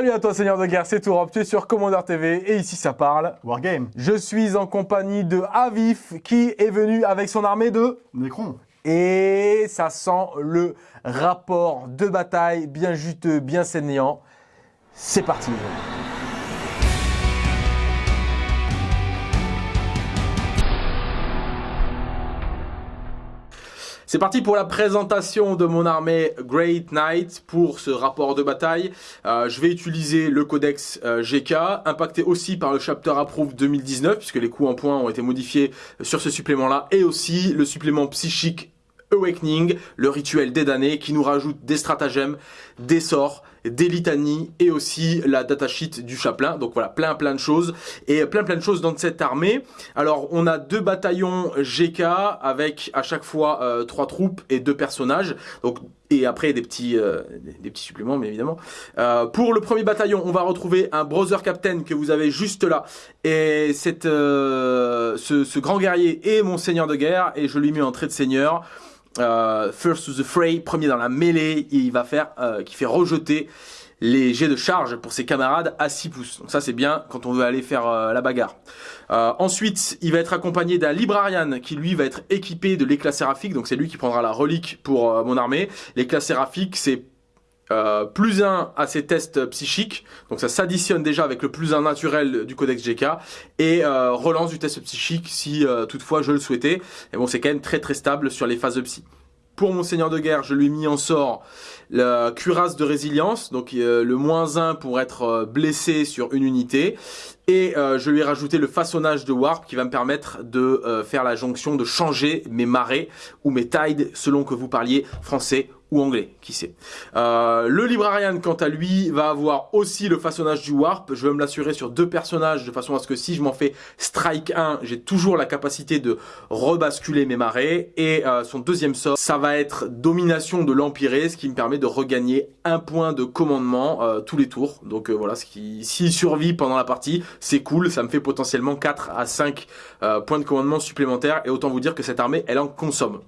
Salut à toi Seigneur de guerre, c'est Tourop, tu es sur Commander TV et ici ça parle. Wargame. Je suis en compagnie de Avif qui est venu avec son armée de... Necron. Et ça sent le rapport de bataille bien juteux, bien saignant. C'est parti C'est parti pour la présentation de mon armée Great Knight pour ce rapport de bataille. Euh, je vais utiliser le codex euh, GK, impacté aussi par le Chapter Approved 2019, puisque les coups en points ont été modifiés sur ce supplément-là, et aussi le supplément psychique Awakening, le rituel des damnés, qui nous rajoute des stratagèmes, des sorts, des litanies et aussi la datasheet du chaplain. Donc voilà, plein plein de choses et plein plein de choses dans cette armée. Alors on a deux bataillons GK avec à chaque fois euh, trois troupes et deux personnages. Donc et après des petits euh, des petits suppléments mais évidemment. Euh, pour le premier bataillon, on va retrouver un brother captain que vous avez juste là et cette ce, ce grand guerrier est mon seigneur de guerre et je lui mets en trait de seigneur. Euh, first to the fray, premier dans la mêlée, il va faire, euh, qui fait rejeter les jets de charge pour ses camarades à 6 pouces. Donc ça c'est bien quand on veut aller faire euh, la bagarre. ensuite, il va être accompagné d'un librarian qui lui va être équipé de l'éclat séraphique. Donc c'est lui qui prendra la relique pour mon armée. L'éclat séraphique c'est euh, plus 1 à ses tests psychiques, donc ça s'additionne déjà avec le plus 1 naturel du codex GK, et euh, relance du test psychique si euh, toutefois je le souhaitais. Et bon, c'est quand même très très stable sur les phases de psy. Pour mon seigneur de guerre, je lui ai mis en sort la cuirasse de résilience, donc le moins 1 pour être blessé sur une unité. Et je lui ai rajouté le façonnage de Warp qui va me permettre de faire la jonction, de changer mes marées ou mes tides selon que vous parliez français ou anglais, qui sait. Euh, le Librarian, quant à lui, va avoir aussi le façonnage du Warp. Je vais me l'assurer sur deux personnages, de façon à ce que si je m'en fais Strike 1, j'ai toujours la capacité de rebasculer mes marées. Et euh, son deuxième sort, ça va être Domination de l'Empiré, ce qui me permet de regagner un point de commandement euh, tous les tours. Donc voilà, ce qui, s'il survit pendant la partie, c'est cool, ça me fait potentiellement 4 à 5 points de commandement supplémentaires. Et autant vous dire que cette armée, elle en consomme.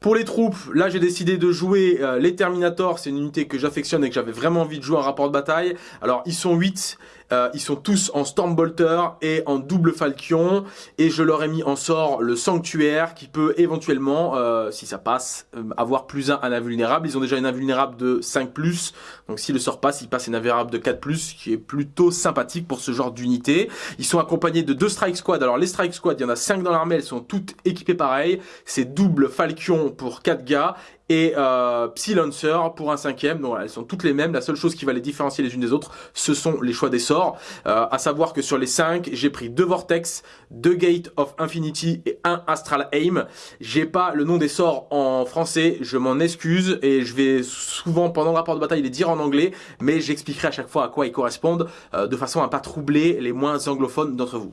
Pour les troupes, là j'ai décidé de jouer euh, les Terminators, c'est une unité que j'affectionne et que j'avais vraiment envie de jouer en rapport de bataille. Alors ils sont 8, euh, ils sont tous en Stormbolter et en double Falchion et je leur ai mis en sort le Sanctuaire qui peut éventuellement, euh, si ça passe, avoir plus un, un invulnérable. Ils ont déjà une invulnérable de 5+, donc si le sort passe, ils passent une invulnérable de 4+, qui est plutôt sympathique pour ce genre d'unité. Ils sont accompagnés de deux Strike Squad. Alors les Strike Squad, il y en a 5 dans l'armée, elles sont toutes équipées pareil. C'est double Falchion pour 4 gars et euh, Psy Lancer pour un cinquième. Donc elles sont toutes les mêmes. La seule chose qui va les différencier les unes des autres, ce sont les choix des sorts. Euh, à savoir que sur les 5, j'ai pris deux Vortex, deux Gate of Infinity et un Astral Aim. J'ai pas le nom des sorts en français, je m'en excuse et je vais souvent pendant le rapport de bataille les dire en anglais, mais j'expliquerai à chaque fois à quoi ils correspondent euh, de façon à pas troubler les moins anglophones d'entre vous.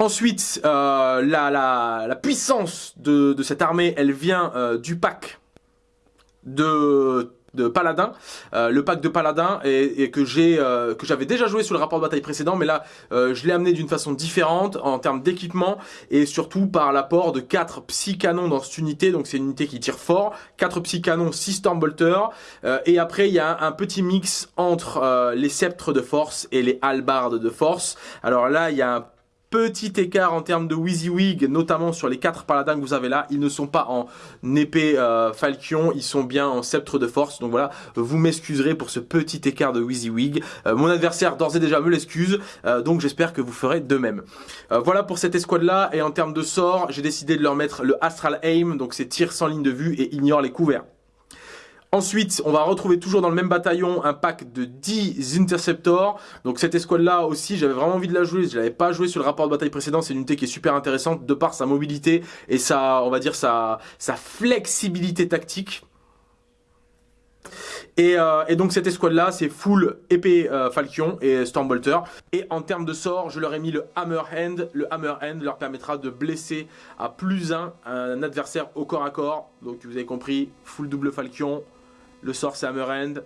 Ensuite, euh, la, puissance de, cette armée, elle vient euh, du pack de de paladin, euh, le pack de paladin et, que j'ai que j'avais déjà joué sur le rapport de bataille précédent, mais là je l'ai amené d'une façon différente en termes d'équipement et surtout par l'apport de 4 psy canons dans cette unité, donc c'est une unité qui tire fort, 4 psy canons, 6 stormbolters et après il y a un, petit mix entre les sceptres de force et les halbardes de force. Alors là il y a un Petit écart en termes de WYSIWYG, notamment sur les quatre paladins que vous avez là. Ils ne sont pas en épée euh, falchion, ils sont bien en sceptre de force. Donc voilà, vous m'excuserez pour ce petit écart de WYSIWYG. Euh, mon adversaire d'ores et déjà me l'excuse, euh, donc j'espère que vous ferez de même. voilà pour cette escouade là, et en termes de sort, j'ai décidé de leur mettre le Astral Aim, donc c'est tir sans ligne de vue et ignore les couverts. Ensuite, on va retrouver toujours dans le même bataillon un pack de 10 Interceptors. Donc cette escouade-là aussi, j'avais vraiment envie de la jouer. Je l'avais pas joué sur le rapport de bataille précédent. C'est une unité qui est super intéressante de par sa mobilité et sa, on va dire, sa, sa flexibilité tactique. Et, euh, donc cette escouade là c'est full épée euh, Falchion et Stormbolter et en termes de sort je leur ai mis le Hammer Hand le Hammer Hand leur permettra de blesser à plus 1 un adversaire au corps à corps donc vous avez compris full double Falchion le sort c'est Hammerhand.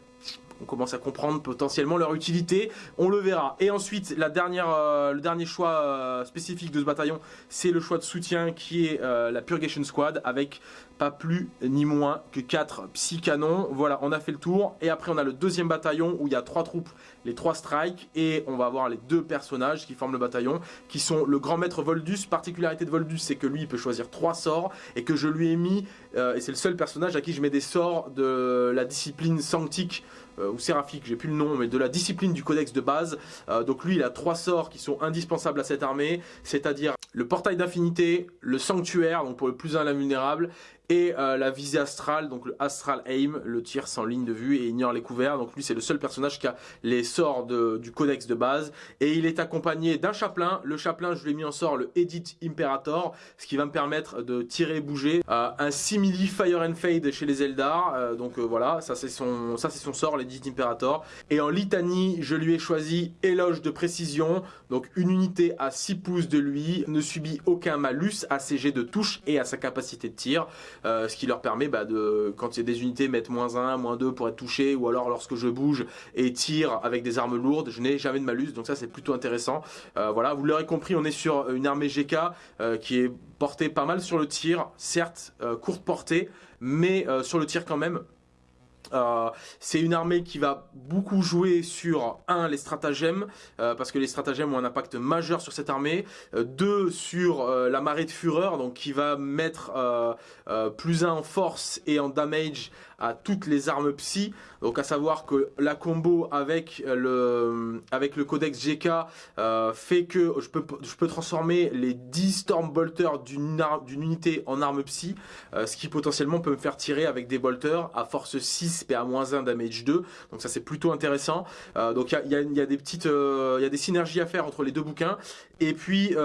On commence à comprendre potentiellement leur utilité, on le verra. Et ensuite, euh, le dernier choix euh, spécifique de ce bataillon, c'est le choix de soutien qui est euh, la Purgation Squad avec pas plus ni moins que 4 psy-canons. Voilà, on a fait le tour. Et après, on a le deuxième bataillon où il y a trois troupes, les trois strikes. Et on va avoir les deux personnages qui forment le bataillon, qui sont le grand maître Voldus. Particularité de Voldus, c'est que lui, il peut choisir trois sorts. Et que je lui ai mis, et c'est le seul personnage à qui je mets des sorts de la discipline sanctique ou séraphique, j'ai plus le nom, mais de la discipline du codex de base. Euh, donc lui, il a trois sorts qui sont indispensables à cette armée, c'est-à-dire le portail d'infinité, le sanctuaire, donc pour le plus un l'invulnérable, et euh, la visée astrale, donc le Astral Aim, le tir sans ligne de vue et ignore les couverts. Donc lui c'est le seul personnage qui a les sorts du codex de base et il est accompagné d'un chaplain. Le chaplain je lui ai mis en sort le Edit Imperator, ce qui va me permettre de tirer et bouger. Euh, un simili Fire and Fade chez les Eldar, euh, donc voilà, ça c'est son, ça son sort, l'Edit Imperator. Et en litanie je lui ai choisi Éloge de précision, donc une unité à 6 pouces de lui, ne subit aucun malus à ses jets de touche et à sa capacité de tir. Euh, ce qui leur permet bah, de, quand il y a des unités, mettre moins 1, moins 2 pour être touché, ou alors lorsque je bouge et tire avec des armes lourdes, je n'ai jamais de malus, donc ça c'est plutôt intéressant. Euh, voilà, vous l'aurez compris, on est sur une armée GK euh, qui est portée pas mal sur le tir, certes courte portée, mais sur le tir quand même, euh, c'est une armée qui va beaucoup jouer sur, un, les stratagèmes, euh, parce que les stratagèmes ont un impact majeur sur cette armée, euh, deux, sur la marée de fureur, donc qui va mettre plus un en force et en damage à toutes les armes psy. Donc à savoir que la combo avec le, avec le codex GK euh, fait que je peux, je peux transformer les 10 Stormbolters d'une unité en arme psy, euh, ce qui potentiellement peut me faire tirer avec des bolters à force 6 PA-1 damage 2. Donc ça c'est plutôt intéressant. Euh, donc il y a, y a, des petites, il y a des synergies à faire entre les deux bouquins. Et puis,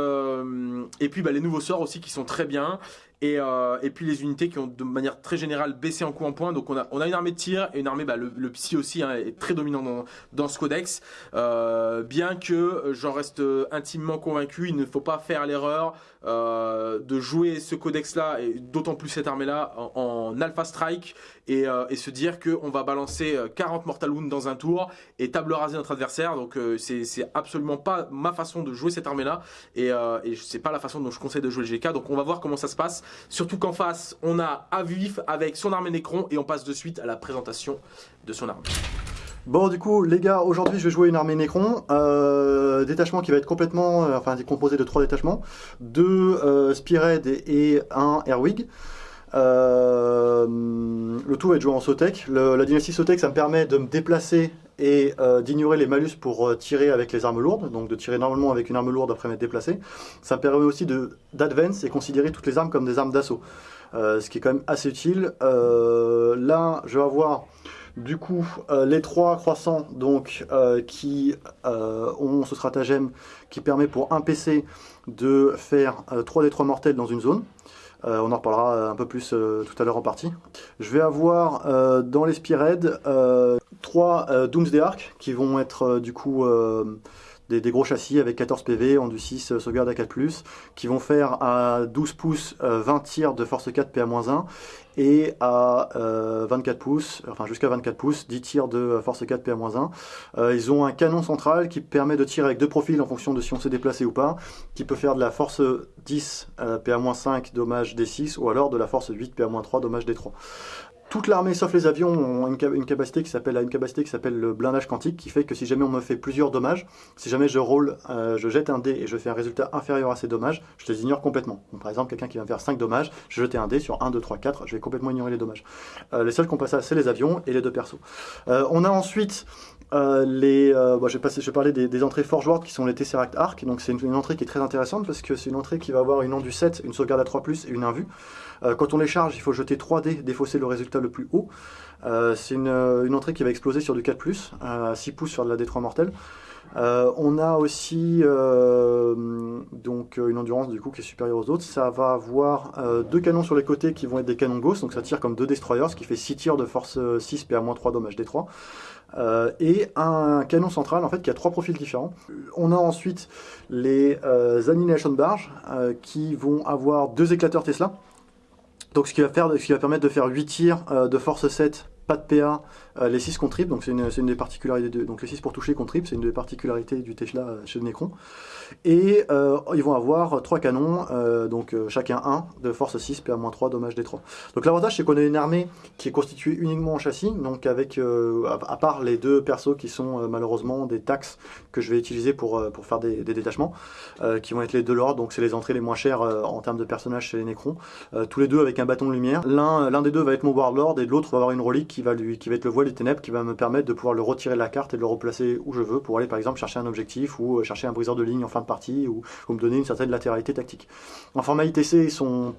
et puis bah, les nouveaux sorts aussi qui sont très bien. Et, euh, et, puis les unités qui ont de manière très générale baissé en coup en point. Donc on a, on a une armée de tir et une armée, bah, le, le, psy aussi hein, est très dominant dans, ce codex. Euh, bien que j'en reste intimement convaincu, il ne faut pas faire l'erreur euh, de jouer ce codex là et d'autant plus cette armée là en, alpha strike et, euh, se dire qu'on va balancer 40 mortal wounds dans un tour et table raser notre adversaire. Donc euh, c'est absolument pas ma façon de jouer cette armée là et, euh, c'est pas la façon dont je conseille de jouer le GK. Donc on va voir comment ça se passe. Surtout qu'en face, on a Avivif avec son armée Necron et on passe de suite à la présentation de son armée. Bon du coup les gars, aujourd'hui je vais jouer une armée Necron, euh, détachement qui va être complètement, euh, enfin composé de trois détachements, deux euh, Spearhead et, un Airwig. Euh, le tout va être joué en Sotek. la dynastie Sotek, ça me permet de me déplacer et euh, d'ignorer les malus pour tirer avec les armes lourdes, donc de tirer normalement avec une arme lourde après m'être déplacé. Ça me permet aussi d'advance et considérer toutes les armes comme des armes d'assaut, ce qui est quand même assez utile. là, je vais avoir du coup les trois croissants donc qui ont ce stratagème qui permet pour un PC de faire 3 des 3 mortels dans une zone. Euh, on en reparlera un peu plus euh, tout à l'heure en partie. Je vais avoir euh, dans les Spearhead trois Doomsday Arc qui vont être du coup des, gros châssis avec 14 PV, en du 6, sauvegarde à 4+, qui vont faire à 12 pouces 20 tirs de force 4 PA-1 et à 24 pouces, enfin jusqu'à 24 pouces, 10 tirs de force 4 PA-1. ils ont un canon central qui permet de tirer avec deux profils en fonction de si on s'est déplacé ou pas, qui peut faire de la force 10 PA-5 dommage D6 ou alors de la force 8 PA-3 dommage D3. Toute l'armée, sauf les avions, ont une, capacité qui s'appelle une capacité qui s'appelle le blindage quantique, qui fait que si jamais on me fait plusieurs dommages, si jamais je roule, euh, je jette un dé et je fais un résultat inférieur à ces dommages, je les ignore complètement. par exemple, quelqu'un qui va me faire 5 dommages, je jette un dé sur 1, 2, 3, 4, je vais complètement ignorer les dommages. Euh, les seuls qui ont passé, c'est les avions et les deux persos. Euh, on a ensuite les, bon, je, vais passer, je vais parler des, entrées Forge qui sont les Tesseract Arc. Donc c'est une, entrée qui est très intéressante parce que c'est une entrée qui va avoir une onde du 7, une sauvegarde à 3+, et une invue. Euh, quand on les charge, il faut jeter 3 dés, défausser le résultat le plus haut. Euh, c'est une, entrée qui va exploser sur du 4+, à 6 pouces sur de la D3 mortelle. Euh, on a aussi donc une endurance du coup qui est supérieure aux autres. Ça va avoir deux canons sur les côtés qui vont être des canons Ghost, donc ça tire comme deux destroyers, ce qui fait 6 tirs de force 6 PA-3 dommage D3. et un canon central en fait qui a trois profils différents. On a ensuite les Annihilation Barge qui vont avoir deux éclateurs Tesla. Donc ce qui va, permettre de faire 8 tirs euh, de force 7 pas de PA, euh, les 6 contre donc c'est une, des particularités donc les 6 pour toucher contre c'est une des particularités du Tesla euh, chez Necron. Et euh, ils vont avoir 3 canons, euh, donc euh, chacun 1 de force 6, PA-3, dommage des 3. Donc l'avantage c'est qu'on a une armée qui est constituée uniquement en châssis, donc avec, à, part les deux persos qui sont malheureusement des taxes que je vais utiliser pour, pour faire des, détachements, qui vont être les deux lords, donc c'est les entrées les moins chères en termes de personnages chez les Necrons, tous les deux avec un bâton de lumière. L'un des deux va être mon Warlord et l'autre va avoir une relique qui va, lui, qui va être le voile des ténèbres qui va me permettre de pouvoir le retirer de la carte et de le replacer où je veux pour aller par exemple chercher un objectif ou chercher un briseur de ligne en de partie ou, ou me donner une certaine latéralité tactique. En format ITC, ils sont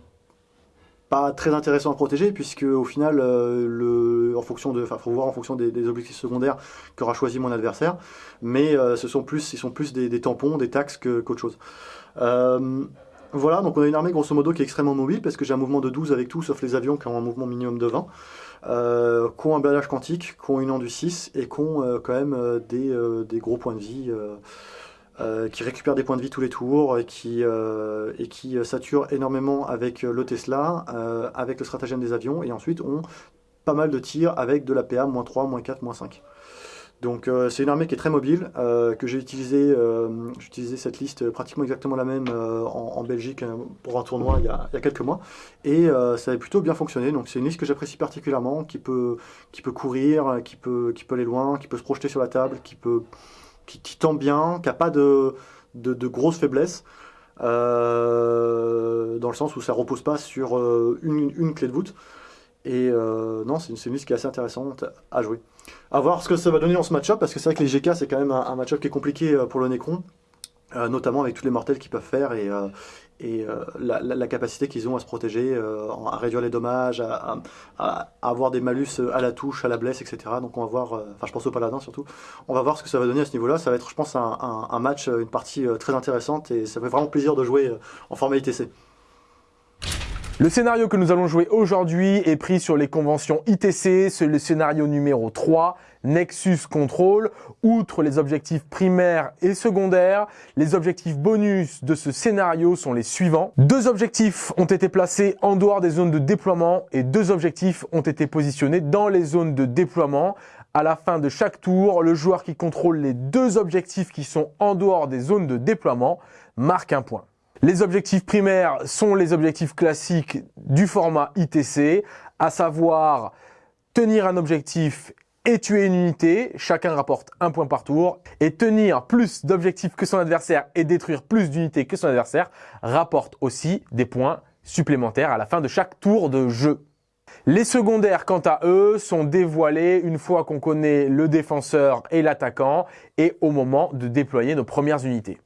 pas très intéressants à protéger puisque au final euh, en fonction de faut voir en fonction des, objectifs secondaires qu'aura choisi mon adversaire mais euh, ce sont plus ils sont plus des, tampons des taxes qu'autre chose euh, voilà, donc on a une armée grosso modo qui est extrêmement mobile parce que j'ai un mouvement de 12 avec tout sauf les avions qui ont un mouvement minimum de 20, euh, qui ont un balage quantique, qui ont une du 6 et qui ont quand même des, gros points de vie, qui récupèrent des points de vie tous les tours et qui, et qui saturent énormément avec le Tesla, avec le stratagème des avions et ensuite ont pas mal de tirs avec de la PA, moins 3, moins 4, moins 5. Donc euh, c'est une armée qui est très mobile, euh, que j'ai utilisé, euh, utilisé cette liste pratiquement exactement la même euh, en, en, Belgique pour un tournoi il y a, il y a quelques mois, et euh, ça a plutôt bien fonctionné. Donc c'est une liste que j'apprécie particulièrement, qui peut, qui peut courir, qui peut, qui peut aller loin, qui peut se projeter sur la table, qui peut, qui, tend bien, qui n'a pas de, de, grosses faiblesses. dans le sens où ça repose pas sur une, une clé de voûte. Et euh, non, c'est une, liste qui est assez intéressante à jouer. À voir ce que ça va donner dans ce match-up, parce que c'est vrai que les GK, c'est quand même un, match-up qui est compliqué euh, pour le Necron, euh, notamment avec tous les mortels qu'ils peuvent faire et, euh, et euh, la, capacité qu'ils ont à se protéger, euh, à réduire les dommages, à, avoir des malus à la touche, à la blesse, etc. Donc on va voir, enfin je pense au paladin surtout, on va voir ce que ça va donner à ce niveau-là. Ça va être, je pense, un, un, un match, une partie très intéressante et ça fait vraiment plaisir de jouer en format ITC. Le scénario que nous allons jouer aujourd'hui est pris sur les conventions ITC, c'est le scénario numéro 3, Nexus Control. Outre les objectifs primaires et secondaires, les objectifs bonus de ce scénario sont les suivants. Deux objectifs ont été placés en dehors des zones de déploiement et deux objectifs ont été positionnés dans les zones de déploiement. À la fin de chaque tour, le joueur qui contrôle les deux objectifs qui sont en dehors des zones de déploiement marque un point. Les objectifs primaires sont les objectifs classiques du format ITC, à savoir tenir un objectif et tuer une unité, chacun rapporte un point par tour, et tenir plus d'objectifs que son adversaire et détruire plus d'unités que son adversaire rapporte aussi des points supplémentaires à la fin de chaque tour de jeu. Les secondaires, quant à eux, sont dévoilés une fois qu'on connaît le défenseur et l'attaquant et au moment de déployer nos premières unités.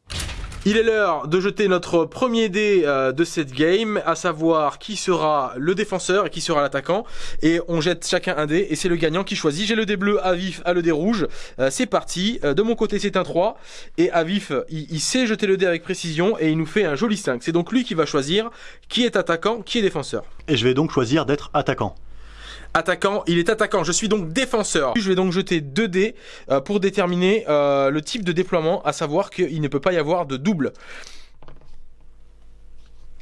Il est l'heure de jeter notre premier dé euh, de cette game, à savoir qui sera le défenseur et qui sera l'attaquant. Et on jette chacun un dé et c'est le gagnant qui choisit. J'ai le dé bleu, Avif a le dé rouge. Euh, c'est parti. Euh, de mon côté c'est un 3. Et Avif, il, il, sait jeter le dé avec précision et il nous fait un joli 5. C'est donc lui qui va choisir qui est attaquant, qui est défenseur. Et je vais donc choisir d'être attaquant. Attaquant, il est attaquant, je suis donc défenseur. Je vais donc jeter 2 dés euh, pour déterminer euh, le type de déploiement, à savoir qu'il ne peut pas y avoir de double.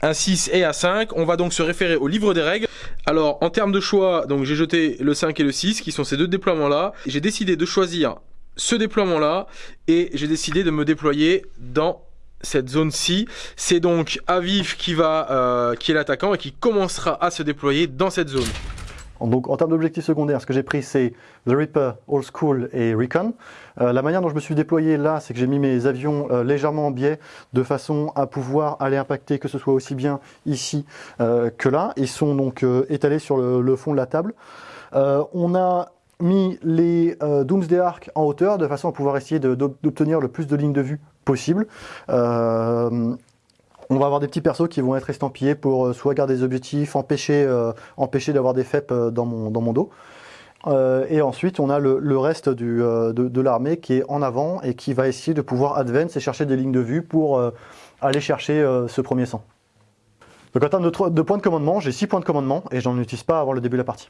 Un 6 et un 5, on va donc se référer au livre des règles. Alors en termes de choix, donc j'ai jeté le 5 et le 6 qui sont ces deux déploiements là. J'ai décidé de choisir ce déploiement là et j'ai décidé de me déployer dans cette zone-ci. C'est donc Aviv qui va, euh, qui est l'attaquant et qui commencera à se déployer dans cette zone. Donc en termes d'objectifs secondaires, ce que j'ai pris c'est The Reaper, Old School et Recon. Euh, la manière dont je me suis déployé là, c'est que j'ai mis mes avions euh, légèrement en biais de façon à pouvoir aller impacter que ce soit aussi bien ici euh, que là. Ils sont donc étalés sur le, fond de la table. On a mis les Doomsday Arc en hauteur de façon à pouvoir essayer d'obtenir le plus de lignes de vue possible. On va avoir des petits persos qui vont être estampillés pour euh, soit garder des objectifs, empêcher, euh, d'avoir des FEP euh, dans mon, dos. Et ensuite, on a le, reste de, l'armée qui est en avant et qui va essayer de pouvoir advance et chercher des lignes de vue pour aller chercher ce premier sang. Donc en termes de, points de commandement, j'ai 6 points de commandement et j'en utilise pas avant le début de la partie.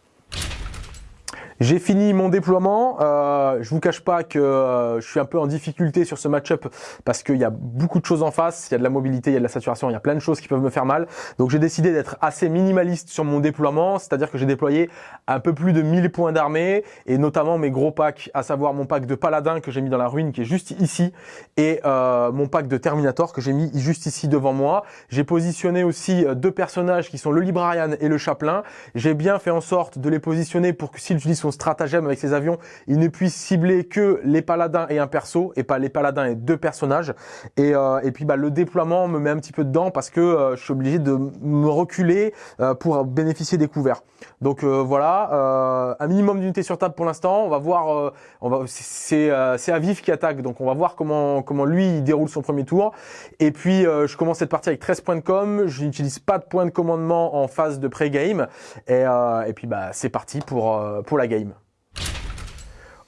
J'ai fini mon déploiement. Euh, je vous cache pas que euh, je suis un peu en difficulté sur ce match-up parce qu'il y a beaucoup de choses en face. Il y a de la mobilité, il y a de la saturation, il y a plein de choses qui peuvent me faire mal. Donc j'ai décidé d'être assez minimaliste sur mon déploiement, c'est-à-dire que j'ai déployé un peu plus de 1000 points d'armée et notamment mes gros packs, à savoir mon pack de paladin que j'ai mis dans la ruine qui est juste ici et euh, mon pack de Terminator que j'ai mis juste ici devant moi. J'ai positionné aussi euh, deux personnages qui sont le Librarian et le Chaplain. J'ai bien fait en sorte de les positionner pour que s'il utilise son stratagème avec ses avions, il ne puisse cibler que les paladins et un perso et pas les paladins et deux personnages. Et, euh, et puis bah, le déploiement me met un petit peu dedans parce que euh, je suis obligé de me reculer euh, pour bénéficier des couverts. Donc voilà, un minimum d'unités sur table pour l'instant. On va voir, on va, c'est c'est Aviv qui attaque, donc on va voir comment comment lui il déroule son premier tour. Et puis je commence cette partie avec 13 points de com. Je n'utilise pas de points de commandement en phase de pré-game. Et, et puis bah c'est parti pour pour la game.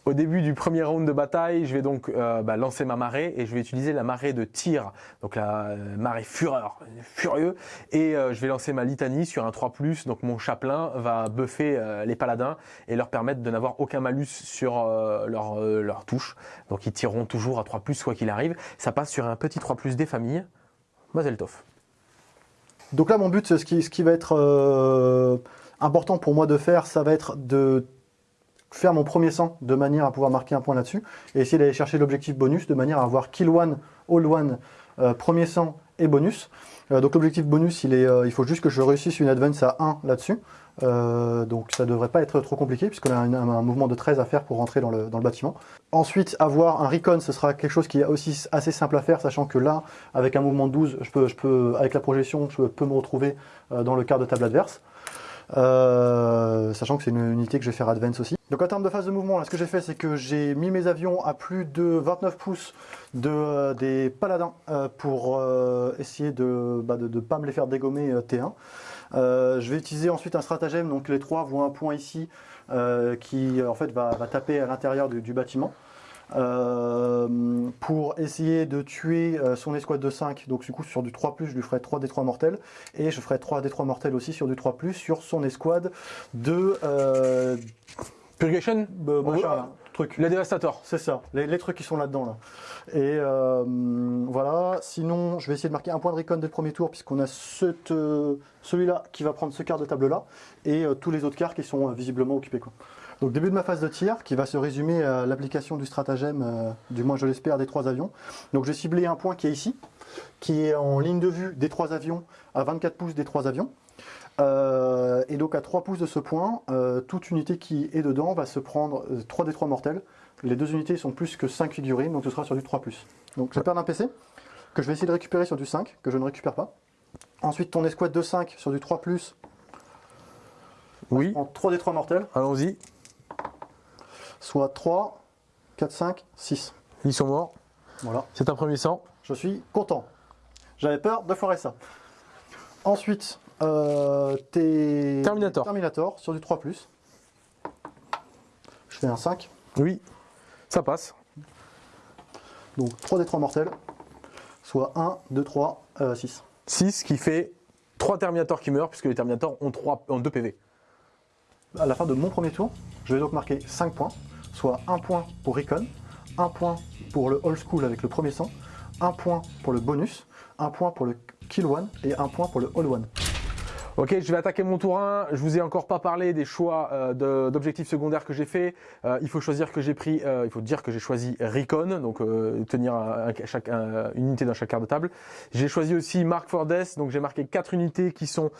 Au début du premier round de bataille, je vais donc euh, bah, lancer ma marée et je vais utiliser la marée de tir, donc la euh, marée fureur, furieux, et euh, je vais lancer ma litanie sur un 3+, donc mon chaplain va buffer les paladins et leur permettre de n'avoir aucun malus sur leur, leur touche, donc ils tireront toujours à 3+, quoi qu'il arrive. Ça passe sur un petit 3+, des familles, Mazel Tov. Donc là mon but, ce qui, ce qui va être important pour moi de faire, ça va être de faire mon premier sang de manière à pouvoir marquer un point là-dessus et essayer d'aller chercher l'objectif bonus de manière à avoir kill one, all one, euh, premier sang et bonus. Euh, donc l'objectif bonus, il, est, euh, il faut juste que je réussisse une advance à 1 là-dessus. donc ça devrait pas être trop compliqué puisqu'on a un, mouvement de 13 à faire pour rentrer dans le, bâtiment. Ensuite, avoir un recon, ce sera quelque chose qui est aussi assez simple à faire, sachant que là, avec un mouvement de 12, je peux, je peux, avec la projection, je peux me retrouver dans le quart de table adverse. Sachant que c'est une unité que je vais faire advance aussi. Donc en termes de phase de mouvement, ce que j'ai fait, c'est que j'ai mis mes avions à plus de 29 pouces de, euh, des paladins euh, pour euh, essayer de ne bah, de, pas me les faire dégommer T1. je vais utiliser ensuite un stratagème, donc les trois voient un point ici qui en fait va, taper à l'intérieur du, bâtiment. Pour essayer de tuer son escouade de 5, donc du coup sur du 3+, je lui ferai 3 d 3 mortels, et je ferai 3 d 3 mortels aussi sur du 3+, sur son escouade de Purgation bah, truc. Le dévastateur. C'est ça, les, trucs qui sont là-dedans. Là. Et euh, voilà, sinon je vais essayer de marquer un point de recon dès le premier tour puisqu'on a euh, celui-là qui va prendre ce quart de table là et euh, tous les autres quarts qui sont visiblement occupés. Quoi. Donc début de ma phase de tir qui va se résumer à l'application du stratagème, du moins je l'espère, des trois avions. Donc j'ai ciblé un point qui est ici, qui est en ligne de vue des trois avions, à 24 pouces des trois avions. Euh, et donc à 3 pouces de ce point, euh, toute unité qui est dedans va se prendre 3 des 3 mortels. Les deux unités sont plus que 5 figurines, donc ce sera sur du 3+. Donc je perds un PC, que je vais essayer de récupérer sur du 5, que je ne récupère pas. Ensuite ton escouade de 5 sur du 3+. Oui. En 3 des 3 mortels. Allons-y. Soit 3, 4, 5, 6. Ils sont morts. Voilà. C'est un premier sang. Je suis content. J'avais peur de foirer ça. Ensuite, euh, tes Terminator. Terminator sur du 3+. Je fais un 5. Oui, ça passe. Donc 3 des 3 mortels, soit 1, 2, 3, 6. 6 qui fait 3 Terminators qui meurent, puisque les Terminators ont, 3, ont 2 PV. À la fin de mon premier tour, je vais donc marquer 5 points, soit 1 point pour Recon, 1 point pour le Old School avec le premier sang, 1 point pour le bonus, 1 point pour le Kill One et 1 point pour le All One. Ok, je vais attaquer mon tour 1. Je vous ai encore pas parlé des choix euh, d'objectifs secondaires que j'ai fait. Euh, il faut choisir que j'ai pris, euh, il faut dire que j'ai choisi Recon, donc tenir une unité dans chaque quart de table. J'ai choisi aussi Mark for Death, donc j'ai marqué quatre unités qui sont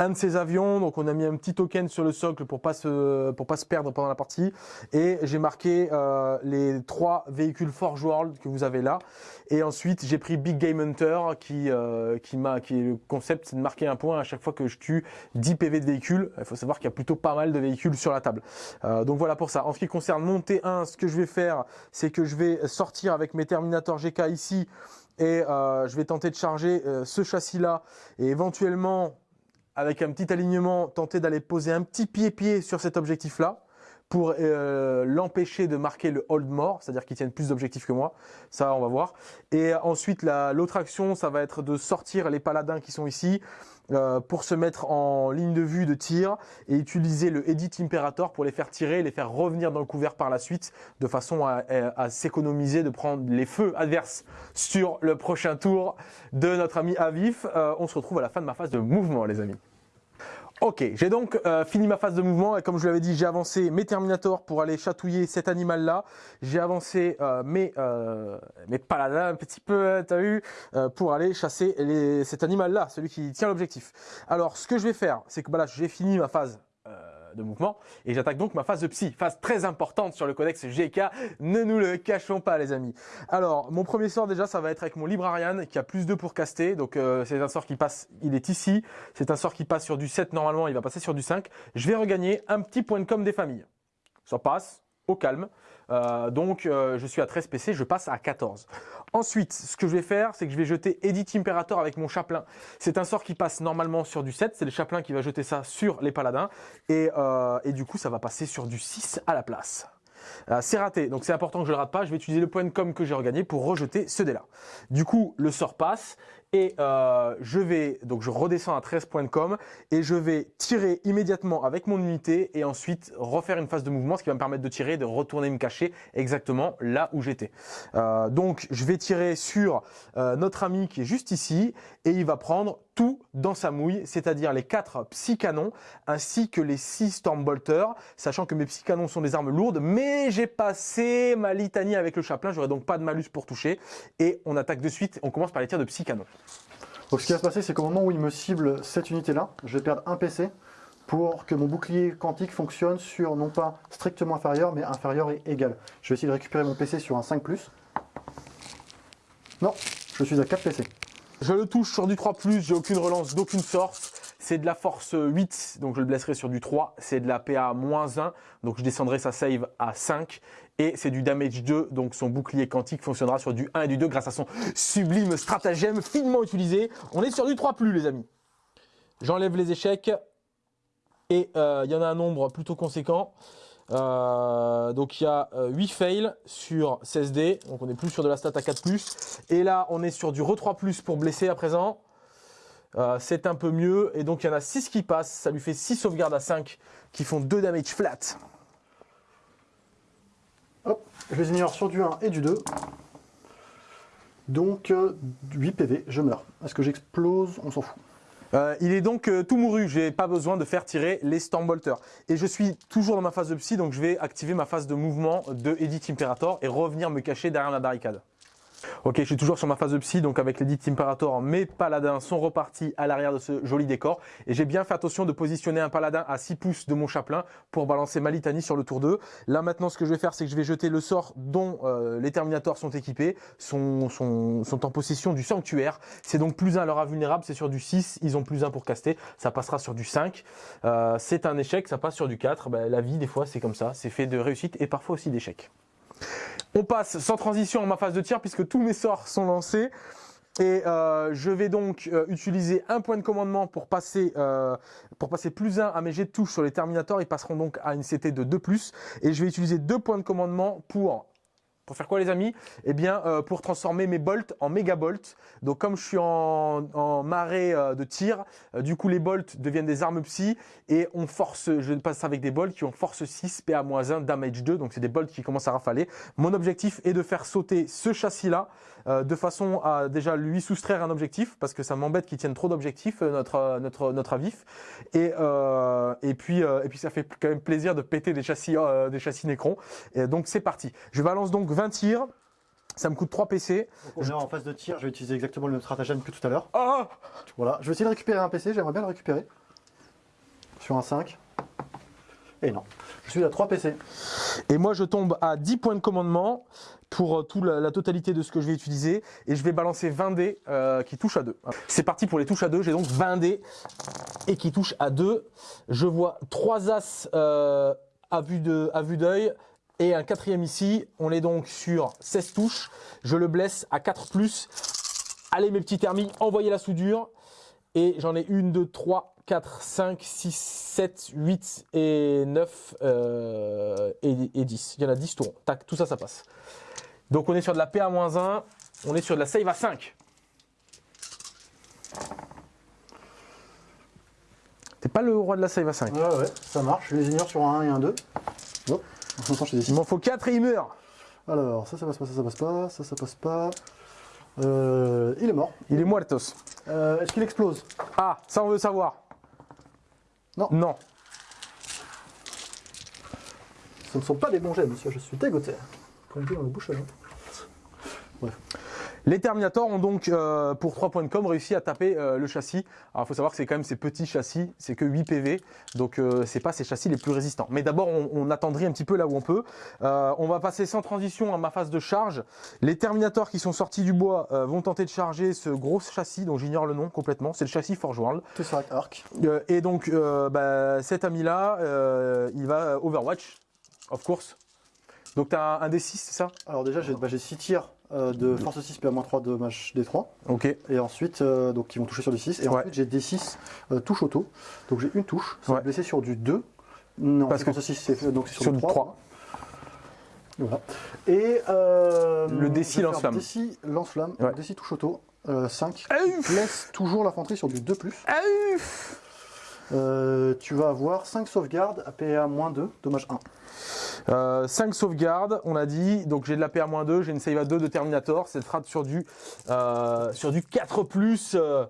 un de ces avions, donc on a mis un petit token sur le socle pour pas se pour pas se perdre pendant la partie, et j'ai marqué euh, les trois véhicules Forge World que vous avez là, et ensuite j'ai pris Big Game Hunter qui euh, qui m'a qui est le concept, c'est de marquer un point à chaque fois que je tue 10 PV de véhicules. Il faut savoir qu'il y a plutôt pas mal de véhicules sur la table. Euh, donc voilà pour ça. En ce qui concerne mon T1, ce que je vais faire, c'est que je vais sortir avec mes Terminator GK ici et je vais tenter de charger ce châssis là et éventuellement avec un petit alignement, tenter d'aller poser un petit pied-pied sur cet objectif-là pour euh, l'empêcher de marquer le hold mort, c'est-à-dire qu'il tienne plus d'objectifs que moi. Ça, on va voir. Et ensuite, l'autre action, ça va être de sortir les paladins qui sont ici euh, pour se mettre en ligne de vue de tir et utiliser le Edit Imperator pour les faire tirer et les faire revenir dans le couvert par la suite de façon à, s'économiser de prendre les feux adverses sur le prochain tour de notre ami Avif. Euh, on se retrouve à la fin de ma phase de mouvement les amis. Ok, j'ai donc euh, fini ma phase de mouvement et comme je l'avais dit, j'ai avancé mes Terminators pour aller chatouiller cet animal-là. J'ai avancé euh, mes, euh, mes paladins un petit peu, t'as vu, pour aller chasser cet animal-là, celui qui tient l'objectif. Alors, ce que je vais faire, c'est que bah là, j'ai fini ma phase de mouvement. Et j'attaque donc ma phase de psy, phase très importante sur le codex GK, ne nous le cachons pas les amis. Alors, mon premier sort déjà, ça va être avec mon Librarian qui a plus 2 pour caster, donc euh, c'est un sort qui passe, il est ici, c'est un sort qui passe sur du 7 normalement, il va passer sur du 5. Je vais regagner un petit point de com des familles. Ça passe, au calme. Euh, donc euh, je suis à 13 PC, je passe à 14. Ensuite, ce que je vais faire, c'est que je vais jeter Edit Imperator avec mon chaplain. C'est un sort qui passe normalement sur du 7, c'est le chaplain qui va jeter ça sur les paladins. Et, euh, du coup, ça va passer sur du 6 à la place. c'est raté, donc c'est important que je le rate pas. Je vais utiliser le point de com que j'ai regagné pour rejeter ce dé-là. Du coup, le sort passe et euh, je vais donc je redescends à 13 points de com et je vais tirer immédiatement avec mon unité et ensuite refaire une phase de mouvement ce qui va me permettre de tirer de retourner me cacher exactement là où j'étais. Euh, donc je vais tirer sur euh, notre ami qui est juste ici et il va prendre tout dans sa mouille c'est-à-dire les quatre psy-canons ainsi que les 6 stormbolters sachant que mes psy-canons sont des armes lourdes mais j'ai passé ma litanie avec le chaplain j'aurai donc pas de malus pour toucher et on attaque de suite on commence par les tirs de psy-canons donc ce qui va se passer, c'est qu'au moment où il me cible cette unité-là, je vais perdre un PC pour que mon bouclier quantique fonctionne sur non pas strictement inférieur, mais inférieur et égal. Je vais essayer de récupérer mon PC sur un 5+. Non, je suis à 4 PC. Je le touche sur du 3+, j'ai aucune relance d'aucune sorte. C'est de la force 8, donc je le blesserai sur du 3. C'est de la PA 1, donc je descendrai sa save à 5. Et c'est du damage 2, donc son bouclier quantique fonctionnera sur du 1 et du 2 grâce à son sublime stratagème finement utilisé. On est sur du 3 plus les amis. J'enlève les échecs. Et euh, il y en a un nombre plutôt conséquent. Euh, donc il y a 8 euh, fails sur 16 d donc on est plus sur de la stat à 4+. Et là on est sur du re 3+, pour blesser à présent. Euh, c'est un peu mieux. Et donc il y en a 6 qui passent, ça lui fait 6 sauvegardes à 5 qui font 2 damage flat. Hop, je les ignore sur du 1 et du 2. Donc 8 PV, je meurs. Est-ce que j'explose? On s'en fout. Euh, il est donc euh, tout mouru, j'ai pas besoin de faire tirer les Stormbolters. Et je suis toujours dans ma phase de psy, donc je vais activer ma phase de mouvement de Edit Imperator et revenir me cacher derrière la barricade. Ok, je suis toujours sur ma phase de psy, donc avec l'Edit Imperator, mes paladins sont repartis à l'arrière de ce joli décor. Et j'ai bien fait attention de positionner un paladin à 6 pouces de mon chaplain pour balancer ma litanie sur le tour 2. Là maintenant, ce que je vais faire, c'est que je vais jeter le sort dont euh, les Terminators sont équipés, sont, sont, en possession du Sanctuaire. C'est donc plus 1 leur invulnérable, c'est sur du 6, ils ont plus 1 pour caster, ça passera sur du 5. Euh, c'est un échec, ça passe sur du 4. Ben, la vie, des fois, c'est comme ça, c'est fait de réussite et parfois aussi d'échecs. On passe sans transition en ma phase de tir puisque tous mes sorts sont lancés. Et euh, je vais donc euh, utiliser un point de commandement pour passer euh, plus 1 à mes jets de touche sur les Terminators. Ils passeront donc à une CT de 2+. Et je vais utiliser deux points de commandement pour pour faire quoi les amis? Eh bien euh, pour transformer mes bolts en méga bolts. Donc comme je suis en, marée euh, de tir, euh, du coup les bolts deviennent des armes psy et on force, je passe avec des bolts qui ont force 6, PA-1, damage 2, donc c'est des bolts qui commencent à rafaler. Mon objectif est de faire sauter ce châssis là de façon à déjà lui soustraire un objectif parce que ça m'embête qu'il tienne trop d'objectifs notre notre notre avif et et puis et puis ça fait quand même plaisir de péter des châssis des châssis. Et donc c'est parti. Je balance donc 20 tirs. Ça me coûte 3 PC. Donc on est en phase de tir, je vais utiliser exactement le même stratagème que tout à l'heure. Ah voilà, je vais essayer de récupérer un PC, j'aimerais bien le récupérer. Sur un 5. Et non, je suis à 3 PC. Et moi je tombe à 10 points de commandement pour euh, toute la, totalité de ce que je vais utiliser. Et je vais balancer 20 dés euh, qui touchent à 2. C'est parti pour les touches à 2, j'ai donc 20 dés et qui touchent à 2. Je vois 3 as euh, à vue d'œil, et un quatrième ici. On est donc sur 16 touches. Je le blesse à 4 plus. Allez mes petits thermis, envoyez la soudure. Et j'en ai 1, 2, 3, 4, 5, 6, 7, 8 et 9 euh, et, 10. Il y en a 10 tours. Tac, tout ça, ça passe. Donc on est sur de la PA-1. On est sur de la save à 5. pas le roi de la save à 5. Ouais, ouais, ça marche. Je les ignore sur un 1 et un 2. Hop. Il m'en faut 4 et il meurt. Alors, ça, ça passe pas, ça, ça passe pas, ça, ça passe pas. Euh, il est mort. Il est muertos. Euh, Est-ce qu'il explose? Ah, ça on veut savoir. Non. Non. Ce ne sont pas des bons jets, monsieur, je suis dégoûté. Point de vue dans le bouche à Les Terminators ont donc, euh, pour 3 points de com, réussi à taper euh, le châssis. Alors, il faut savoir que c'est quand même ces petits châssis, c'est que 8 PV, donc euh, c'est pas ces châssis les plus résistants. Mais d'abord, on, on attendrit un petit peu là où on peut. Euh, on va passer sans transition à ma phase de charge. Les Terminators qui sont sortis du bois vont tenter de charger ce gros châssis, dont j'ignore le nom complètement. C'est le châssis Forge World. Arc. Euh, et donc, bah, cet ami-là, il va Overwatch, of course. Donc, tu as un D6, c'est ça? Alors déjà, j'ai bah, 6 tirs euh, de force 6 PA-3 de match D3. Ok. Et ensuite, euh, donc qui vont toucher sur du 6. Et Ouais. ensuite, j'ai des 6 euh, touche auto. Donc j'ai une touche. Ça Ouais. va blesser sur du 2. Non, Parce que- force 6, c'est donc sur, sur du du 3. 3. Voilà. Et Le DC je vais faire lance-flamme. DC lance-flamme. Ouais. donc DC touche auto. euh, 5. Ah, ouf. Blesse toujours l'infanterie sur du 2. Ah, ouf. Euh, tu vas avoir 5 sauvegardes à PA-2, dommage 1. Euh, 5 sauvegardes, on a dit. Donc j'ai de la PA-2, j'ai une save à 2 de Terminator. Cette rate sur du, euh, sur du 4 plus. euh,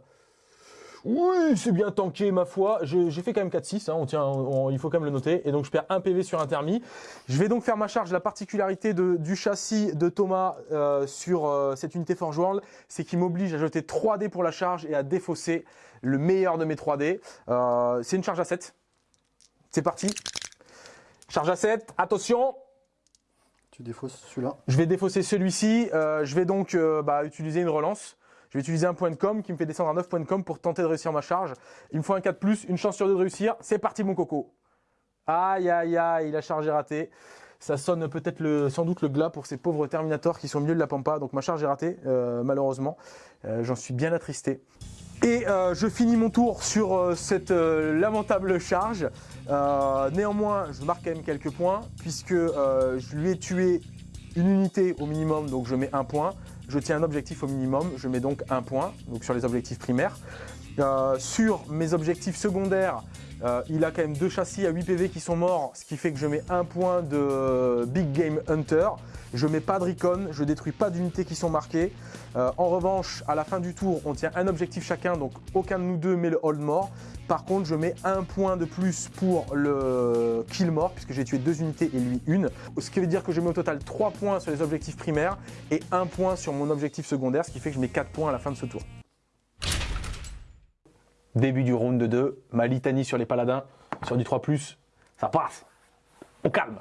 Oui, c'est bien tanké, ma foi. J'ai fait quand même 4-6, hein, on il faut quand même le noter. Et donc je perds 1 PV sur un thermi. Je vais donc faire ma charge. La particularité du châssis de Thomas euh, sur euh, cette unité Forge World, c'est qu'il m'oblige à jeter 3 dés pour la charge et à défausser le meilleur de mes 3 dés. Euh, c'est une charge à 7. C'est parti. Charge à 7, attention, Tu défausses celui-là. je vais défausser celui-ci. Euh, je vais donc euh, bah, utiliser une relance. Je vais utiliser un point de com qui me fait descendre à 9 points de com pour tenter de réussir ma charge. Il me faut un 4 plus, une chance sur deux de réussir. C'est parti mon coco. Aïe aïe aïe, la charge est ratée. Ça sonne peut-être le, sans doute le glas pour ces pauvres Terminators qui sont au milieu de la pampa. Donc ma charge est ratée, euh, malheureusement. J'en suis bien attristé. Et euh, je finis mon tour sur euh, cette euh, lamentable charge. Néanmoins, je marque quand même quelques points puisque je lui ai tué une unité au minimum, donc je mets un point. Je tiens un objectif au minimum, je mets donc un point, donc sur les objectifs primaires. Euh, sur mes objectifs secondaires, euh, il a quand même deux châssis à 8 PV qui sont morts, ce qui fait que je mets un point de Big Game Hunter. Je mets pas de recon, je détruis pas d'unités qui sont marquées. Euh, en revanche, à la fin du tour, on tient un objectif chacun, donc aucun de nous deux met le hold mort. Par contre, je mets un point de plus pour le kill mort, puisque j'ai tué deux unités et lui une. Ce qui veut dire que je mets au total 3 points sur les objectifs primaires et un point sur mon objectif secondaire, ce qui fait que je mets 4 points à la fin de ce tour. Début du round 2, ma litanie sur les paladins, sur du 3+, ça passe. Au calme.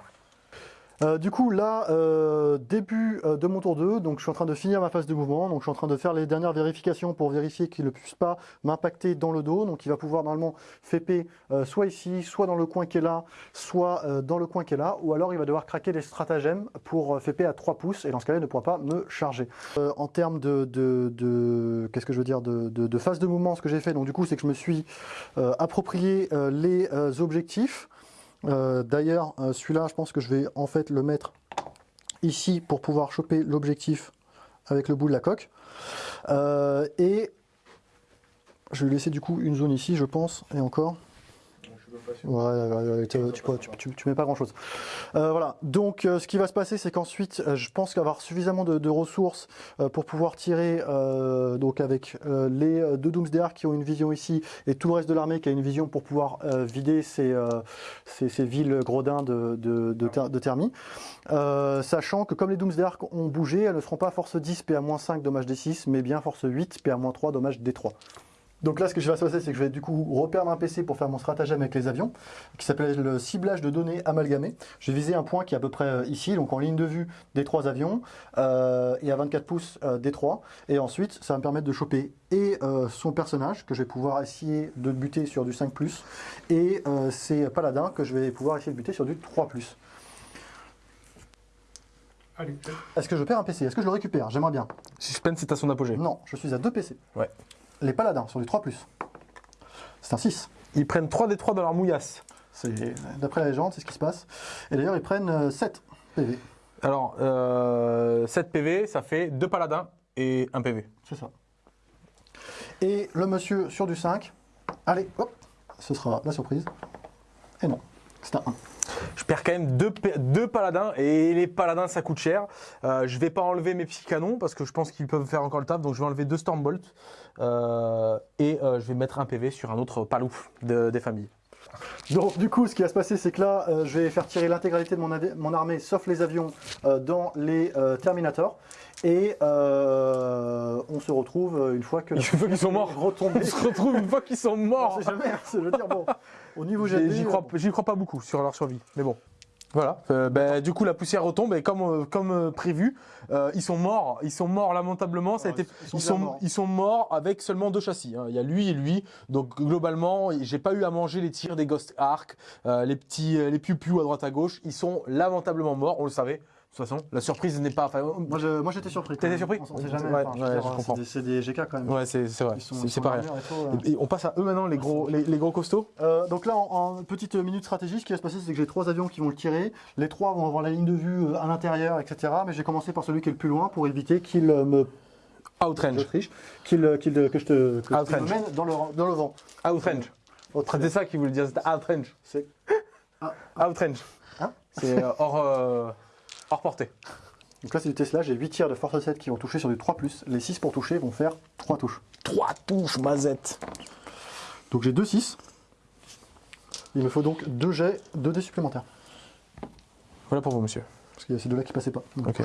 Euh, du coup, là, euh, début euh, de mon tour 2, donc je suis en train de finir ma phase de mouvement, donc je suis en train de faire les dernières vérifications pour vérifier qu'il ne puisse pas m'impacter dans le dos, donc il va pouvoir normalement FP euh, soit ici, soit dans le coin qui est là, soit dans le coin qui est là, ou alors il va devoir craquer les stratagèmes pour FP à 3 pouces, et dans ce cas-là, il ne pourra pas me charger. En termes de, qu'est-ce que je veux dire, de, phase de mouvement, ce que j'ai fait, donc du coup, c'est que je me suis approprié les objectifs, euh, D'ailleurs, euh, celui-là, je pense que je vais en fait le mettre ici pour pouvoir choper l'objectif avec le bout de la coque. Euh, et je vais laisser du coup une zone ici, je pense, et encore. Ouais, tu, tu, tu, mets pas grand chose. voilà. Donc, euh, ce qui va se passer, c'est qu'ensuite, euh, je pense qu'avoir suffisamment de, ressources euh, pour pouvoir tirer, euh, donc avec euh, les euh, deux Doomsday qui ont une vision ici et tout le reste de l'armée qui a une vision pour pouvoir euh, vider ces, euh, ces, villes gredins de, de, de, thermie. Euh, sachant que comme les Doomsday ont bougé, elles ne seront pas force 10 PA-5 dommage D6, mais bien force 8 PA-3 dommage D3. Donc là, ce que je vais se passer, c'est que je vais du coup reperdre un PC pour faire mon stratagème avec les avions, qui s'appelle le ciblage de données amalgamé. Je vais viser un point qui est à peu près euh, ici, donc en ligne de vue des trois avions, euh, et à 24 pouces euh, des trois. Et ensuite, ça va me permettre de choper et euh, son personnage, que je vais pouvoir essayer de buter sur du 5+, et euh, ses paladins, que je vais pouvoir essayer de buter sur du 3+. Allez, Est-ce que je perds un PC Est-ce que je le récupère? J'aimerais bien. Suspense est à son apogée. Non, je suis à 2 PC. Ouais. Les paladins sur du 3+. C'est un 6. Ils prennent 3 des 3 dans leur mouillasse. C'est d'après la légende, c'est ce qui se passe. Et d'ailleurs, ils prennent euh, 7 PV. Alors, euh, 7 PV, ça fait 2 paladins et 1 PV. C'est ça. Et le monsieur sur du 5. Allez, hop. ce sera la surprise. Et non, c'est un 1. Je perds quand même deux paladins et les paladins ça coûte cher. Euh, je vais pas enlever mes petits canons parce que je pense qu'ils peuvent faire encore le taf. Donc je vais enlever deux Stormbolt euh, et euh, je vais mettre un PV sur un autre palouf de- des familles. Donc du coup, ce qui va se passer, c'est que là, euh, je vais faire tirer l'intégralité de mon, armée, sauf les avions, euh, dans les euh, Terminators. Et on se retrouve une fois que... Une fois qu'ils sont morts. On se retrouve une fois qu'ils sont On morts. jamais, hein, je veux dire, bon, au niveau crois, j'y crois pas beaucoup sur leur survie, mais bon. Voilà. Euh, ben, du coup, la poussière retombe et comme euh, comme euh, prévu, euh, ils sont morts. Ils sont morts lamentablement. Ça a Ouais, été. ils sont Ils sont morts. ils sont morts avec seulement deux châssis. hein. Il y a lui et lui. Donc globalement, j'ai pas eu à manger les tirs des Ghost Arc, euh, les petits euh, les piou à droite à gauche. Ils sont lamentablement morts. On le savait. De toute façon, la surprise n'est pas. Enfin, Moi, je- moi, j'étais surpris. T'étais surpris On sait jamais. Ouais, enfin, je ouais, c'est comprends. des- C'est des GK quand même. ouais, c'est vrai. Ils sont- C'est pas rien. armés et tout, euh. Et, et on passe à eux maintenant, les gros les, les gros costauds. Euh, donc là, en, en petite minute stratégie, ce qui va se passer, c'est que j'ai trois avions qui vont le tirer. Les trois vont avoir la ligne de vue euh, à l'intérieur, etc. Mais j'ai commencé par celui qui est le plus loin pour éviter qu'il euh, me Outrange. qu'il euh, qu'il, euh, que je te que je Outrange. me mène dans le, dans le vent. Outrange. C'était ça qu'il voulait dire. C'était Outrange. C'est- Outrange. Hein c'est euh, hors, hors portée. Donc là, c'est du Tesla. J'ai 8 tirs de force 7 qui vont toucher sur du 3. Les 6 pour toucher vont faire 3 touches. Trois touches, mazette. Donc j'ai 2 6. Il me faut donc 2 jets, 2 dés supplémentaires. Voilà pour vous, monsieur. Parce qu'il y a ces deux-là qui passaient pas. Donc,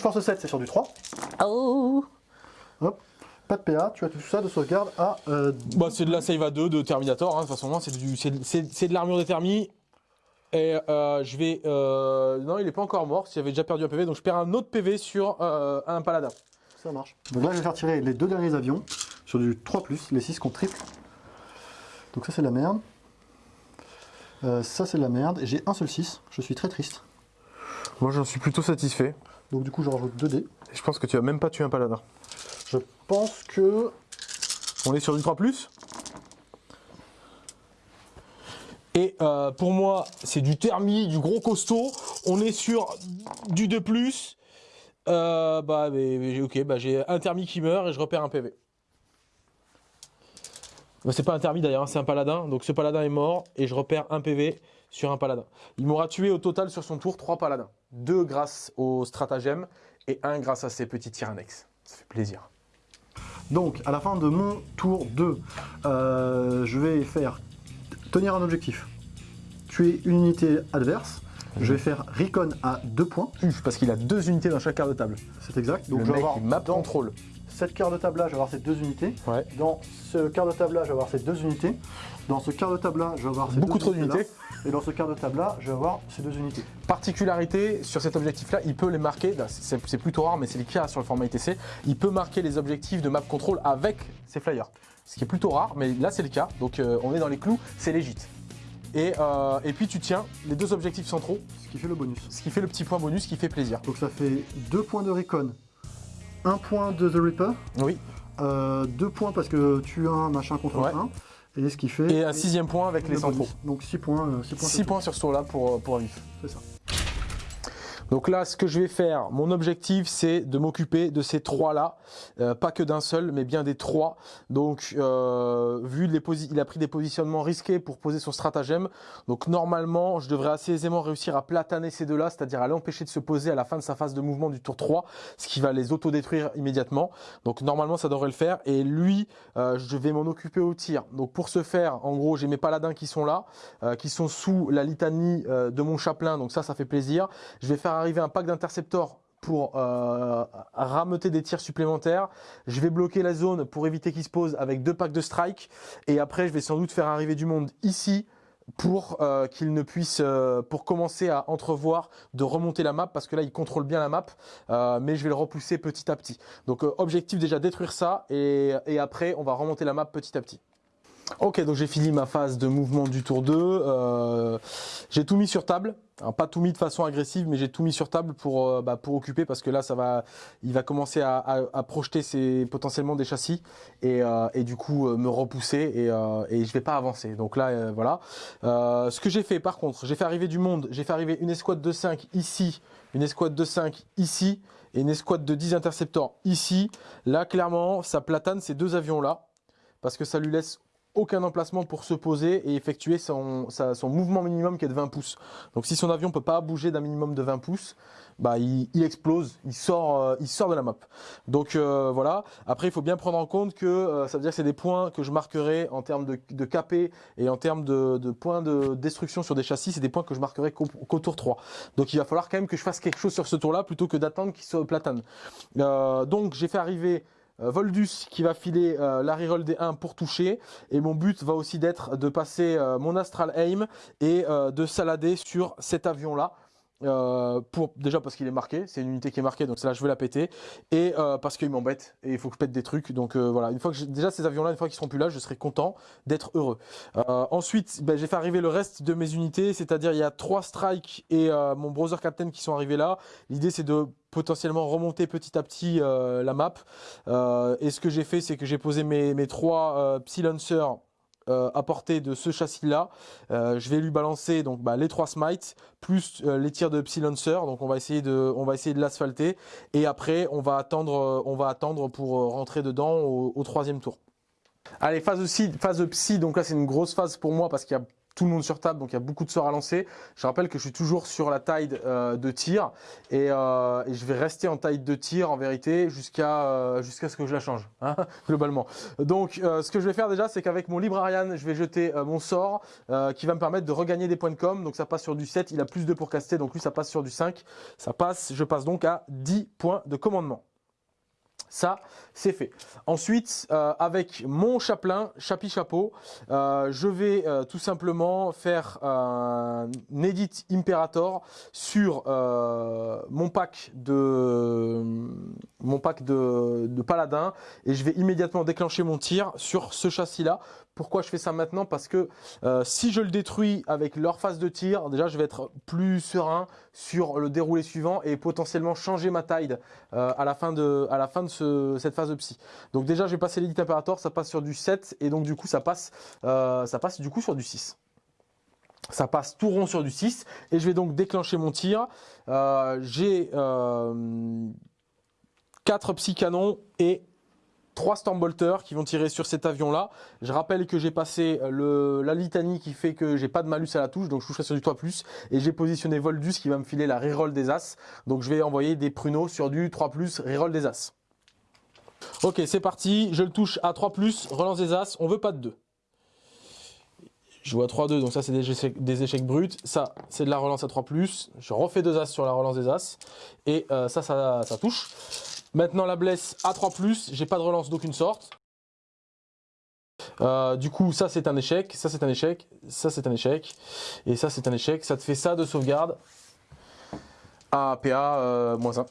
force 7, c'est sur du 3. Oh Hop. Pas de PA, tu as tout ça de sauvegarde à euh, bah, C'est de la save à 2 de Terminator, hein, de toute façon, hein, c'est de l'armure de thermie. Et euh, je vais. euh, non, il est pas encore mort, s'il avait déjà perdu un PV, donc je perds un autre PV sur euh, un paladin. Ça marche. Donc là, je vais faire tirer les deux derniers avions sur du 3, les 6 qu'on triple. Donc ça, c'est la merde. Euh, ça, c'est la merde. Et j'ai un seul 6. Je suis très triste. Moi, j'en suis plutôt satisfait. Donc du coup, je rajoute 2 dés. Et je pense que tu as même pas tué un paladin. Je pense que. On est sur du 3 Et euh, pour moi, c'est du thermi, du gros costaud. On est sur du 2 euh, bah, ok, bah, j'ai un thermi qui meurt et je repère un PV. Bah, c'est pas un thermi d'ailleurs, hein, c'est un paladin. Donc ce paladin est mort et je repère un PV sur un paladin. Il m'aura tué au total sur son tour 3 paladins. 2 grâce au stratagème et 1 grâce à ses petits tirs annexes. Ça fait plaisir. Donc, à la fin de mon tour 2, euh, je vais faire tenir un objectif, tuer une unité adverse. Je vais faire recon à 2 points, Uf, parce qu'il a deux unités dans chaque quart de table. c'est exact. Donc le je vais mec, avoir map dans contrôle. cette quart de table là, je vais avoir ces deux unités. Ouais. Dans ce quart de table là, je vais avoir ces deux unités. Dans ce quart de table là, je vais avoir ces Beaucoup deux trop d'unités. Et dans ce quart de table là, je vais avoir ces deux unités. Particularité sur cet objectif-là, il peut les marquer, là, c'est c'est plutôt rare, mais c'est le cas sur le format ITC, il peut marquer les objectifs de map control avec ses flyers. Ce qui est plutôt rare, mais là c'est le cas, donc euh, on est dans les clous, c'est légit. Et, euh, et puis tu tiens les deux objectifs centraux, Ce qui fait le bonus. ce qui fait le petit point bonus qui fait plaisir. Donc ça fait 2 points de recon, 1 point de The Reaper, Oui. 2 points parce que tu as un machin contre Ouais. un, et ce qui fait. Et un sixième point avec le les centraux. Donc 6 points. euh, six points 6 sur points sur ce tour-là pour, euh, pour un vif. C'est ça. Donc là, ce que je vais faire, mon objectif, c'est de m'occuper de ces trois-là, Euh, pas que d'un seul, mais bien des trois. Donc, euh, vu les il a pris des positionnements risqués pour poser son stratagème. Donc normalement, je devrais assez aisément réussir à plataner ces deux-là, c'est-à-dire à l'empêcher de se poser à la fin de sa phase de mouvement du tour 3, ce qui va les autodétruire immédiatement. Donc normalement, ça devrait le faire. Et lui, euh, je vais m'en occuper au tir. Donc pour ce faire, en gros, j'ai mes paladins qui sont là, euh, qui sont sous la litanie euh, de mon chapelain. Donc ça, ça fait plaisir. Je vais faire arriver un pack d'interceptors pour euh, rameuter des tirs supplémentaires. Je vais bloquer la zone pour éviter qu'il se pose avec deux packs de strike. Et après, je vais sans doute faire arriver du monde ici pour euh, qu'il ne puisse, euh, pour commencer à entrevoir de remonter la map, parce que là, il contrôle bien la map, euh, mais je vais le repousser petit à petit. Donc, objectif déjà détruire ça, et après, on va remonter la map petit à petit. Ok, donc j'ai fini ma phase de mouvement du tour 2. Euh, j'ai tout mis sur table. Alors, pas tout mis de façon agressive, mais j'ai tout mis sur table pour euh, bah, pour occuper parce que là, ça va, il va commencer à, projeter ses potentiellement des châssis et, euh, du coup me repousser et, et je vais pas avancer. Donc là, voilà. Ce que j'ai fait, par contre, j'ai fait arriver du monde. J'ai fait arriver une escouade de 5 ici, une escouade de 5 ici et une escouade de 10 interceptors ici. Là, clairement, ça platane ces deux avions là parce que ça lui laisse aucun emplacement pour se poser et effectuer son, son mouvement minimum qui est de 20 pouces. Donc si son avion peut pas bouger d'un minimum de 20 pouces, bah, il, explose, il sort, euh, il sort de la map. Donc euh, voilà. Après, il faut bien prendre en compte que euh, ça veut dire que c'est des points que je marquerai en termes de, de et en termes de, points de destruction sur des châssis, c'est des points que je marquerai qu'au tour 3. Donc il va falloir quand même que je fasse quelque chose sur ce tour-là plutôt que d'attendre qu'il soit platane. donc j'ai fait arriver Voldus qui va filer la reroll des 1 pour toucher. Et mon but va aussi d'être de passer mon Astral Aim et de salader sur cet avion là euh, pour déjà parce qu'il est marqué, c'est une unité qui est marquée, donc là je vais la péter, et euh, parce qu'il m'embête et il faut que je pète des trucs. Donc euh, voilà, une fois que déjà ces avions-là, une fois qu'ils seront plus là, je serai content d'être heureux. ensuite, ben, j'ai fait arriver le reste de mes unités, c'est-à-dire il y a trois strikes et mon browser captain qui sont arrivés là. L'idée c'est de potentiellement remonter petit à petit la map. et ce que j'ai fait, c'est que j'ai posé mes, mes trois Psy Lancers euh, à portée de ce châssis-là. Euh, je vais lui balancer donc bah, les trois smites plus euh, les tirs de Psy Donc on va essayer de, on va essayer de l'asphalter et après on va attendre, on va attendre pour rentrer dedans au, troisième tour. Allez, phase de, phase psy, donc là c'est une grosse phase pour moi parce qu'il y a tout le monde sur table, donc il y a beaucoup de sorts à lancer. Je rappelle que je suis toujours sur la taille euh, de tir euh, et, je vais rester en taille de tir en vérité jusqu'à euh, jusqu'à ce que je la change, hein, globalement. Donc ce que je vais faire déjà, c'est qu'avec mon Librarian, je vais jeter mon sort qui va me permettre de regagner des points de com. Donc ça passe sur du 7, il a plus de pour caster, donc lui ça passe sur du 5. Ça passe, je passe donc à 10 points de commandement. Ça, c'est fait. Ensuite, euh, avec mon chapelain, chapi chapeau, euh, je vais euh, tout simplement faire un edit imperator sur mon pack de mon pack de, de paladin et je vais immédiatement déclencher mon tir sur ce châssis là pourquoi je fais ça maintenant Parce que euh, si je le détruis avec leur phase de tir, déjà je vais être plus serein sur le déroulé suivant et potentiellement changer ma taille euh, à la fin de, à la fin de cette phase de psy. Donc déjà je vais passer l'édit impérator, ça passe sur du 7 et donc du coup ça passe, euh, ça passe du coup sur du 6. Ça passe tout rond sur du 6 et je vais donc déclencher mon tir. J'ai 4 psy canons et trois Stormbolters qui vont tirer sur cet avion-là. Je rappelle que j'ai passé le, la litanie qui fait que j'ai pas de malus à la touche, donc je toucherai sur du 3+, et j'ai positionné Voldus qui va me filer la reroll des As. Donc je vais envoyer des pruneaux sur du 3+, reroll des As. Ok, c'est parti, je le touche à 3+, relance des As, on veut pas de 2. Je vois 3-2, donc ça c'est des échecs, bruts. Ça, c'est de la relance à 3+. Je refais deux As sur la relance des As. Et euh, ça, ça touche. Maintenant la blesse à 3+, j'ai pas de relance d'aucune sorte. Euh, du coup, ça c'est un échec, ça c'est un échec, ça c'est un échec, et ça c'est un échec. Ça te fait ça de sauvegarde à PA euh, moins 1.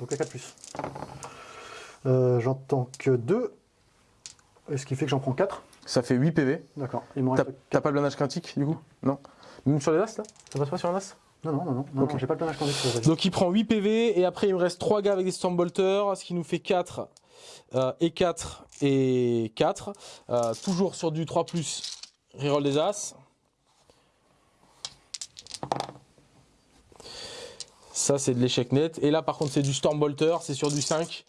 Donc à 4 euh, J'entends que 2, ce qui fait que j'en prends 4. Ça fait 8 PV. D'accord. T'as pas le blindage critique du coup? Non? Même sur les As là? Ça passe pas sur un As? Non, non, non, non, j'ai pas le critique. Donc il prend 8 PV et après il me reste 3 gars avec des Stormbolters, ce qui nous fait 4 euh, et 4 et 4. Euh, toujours sur du 3 plus reroll des As. Ça c'est de l'échec net. Et là par contre c'est du Stormbolter, c'est sur du 5.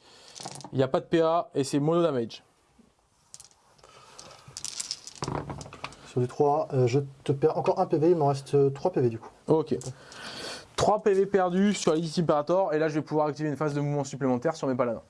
Il n'y a pas de PA et c'est mono damage. Sur du 3, euh, je te perds encore un PV, il m'en reste 3 PV du coup. Ok. 3 PV perdus sur l'Elite Imperator et là je vais pouvoir activer une phase de mouvement supplémentaire sur mes paladins.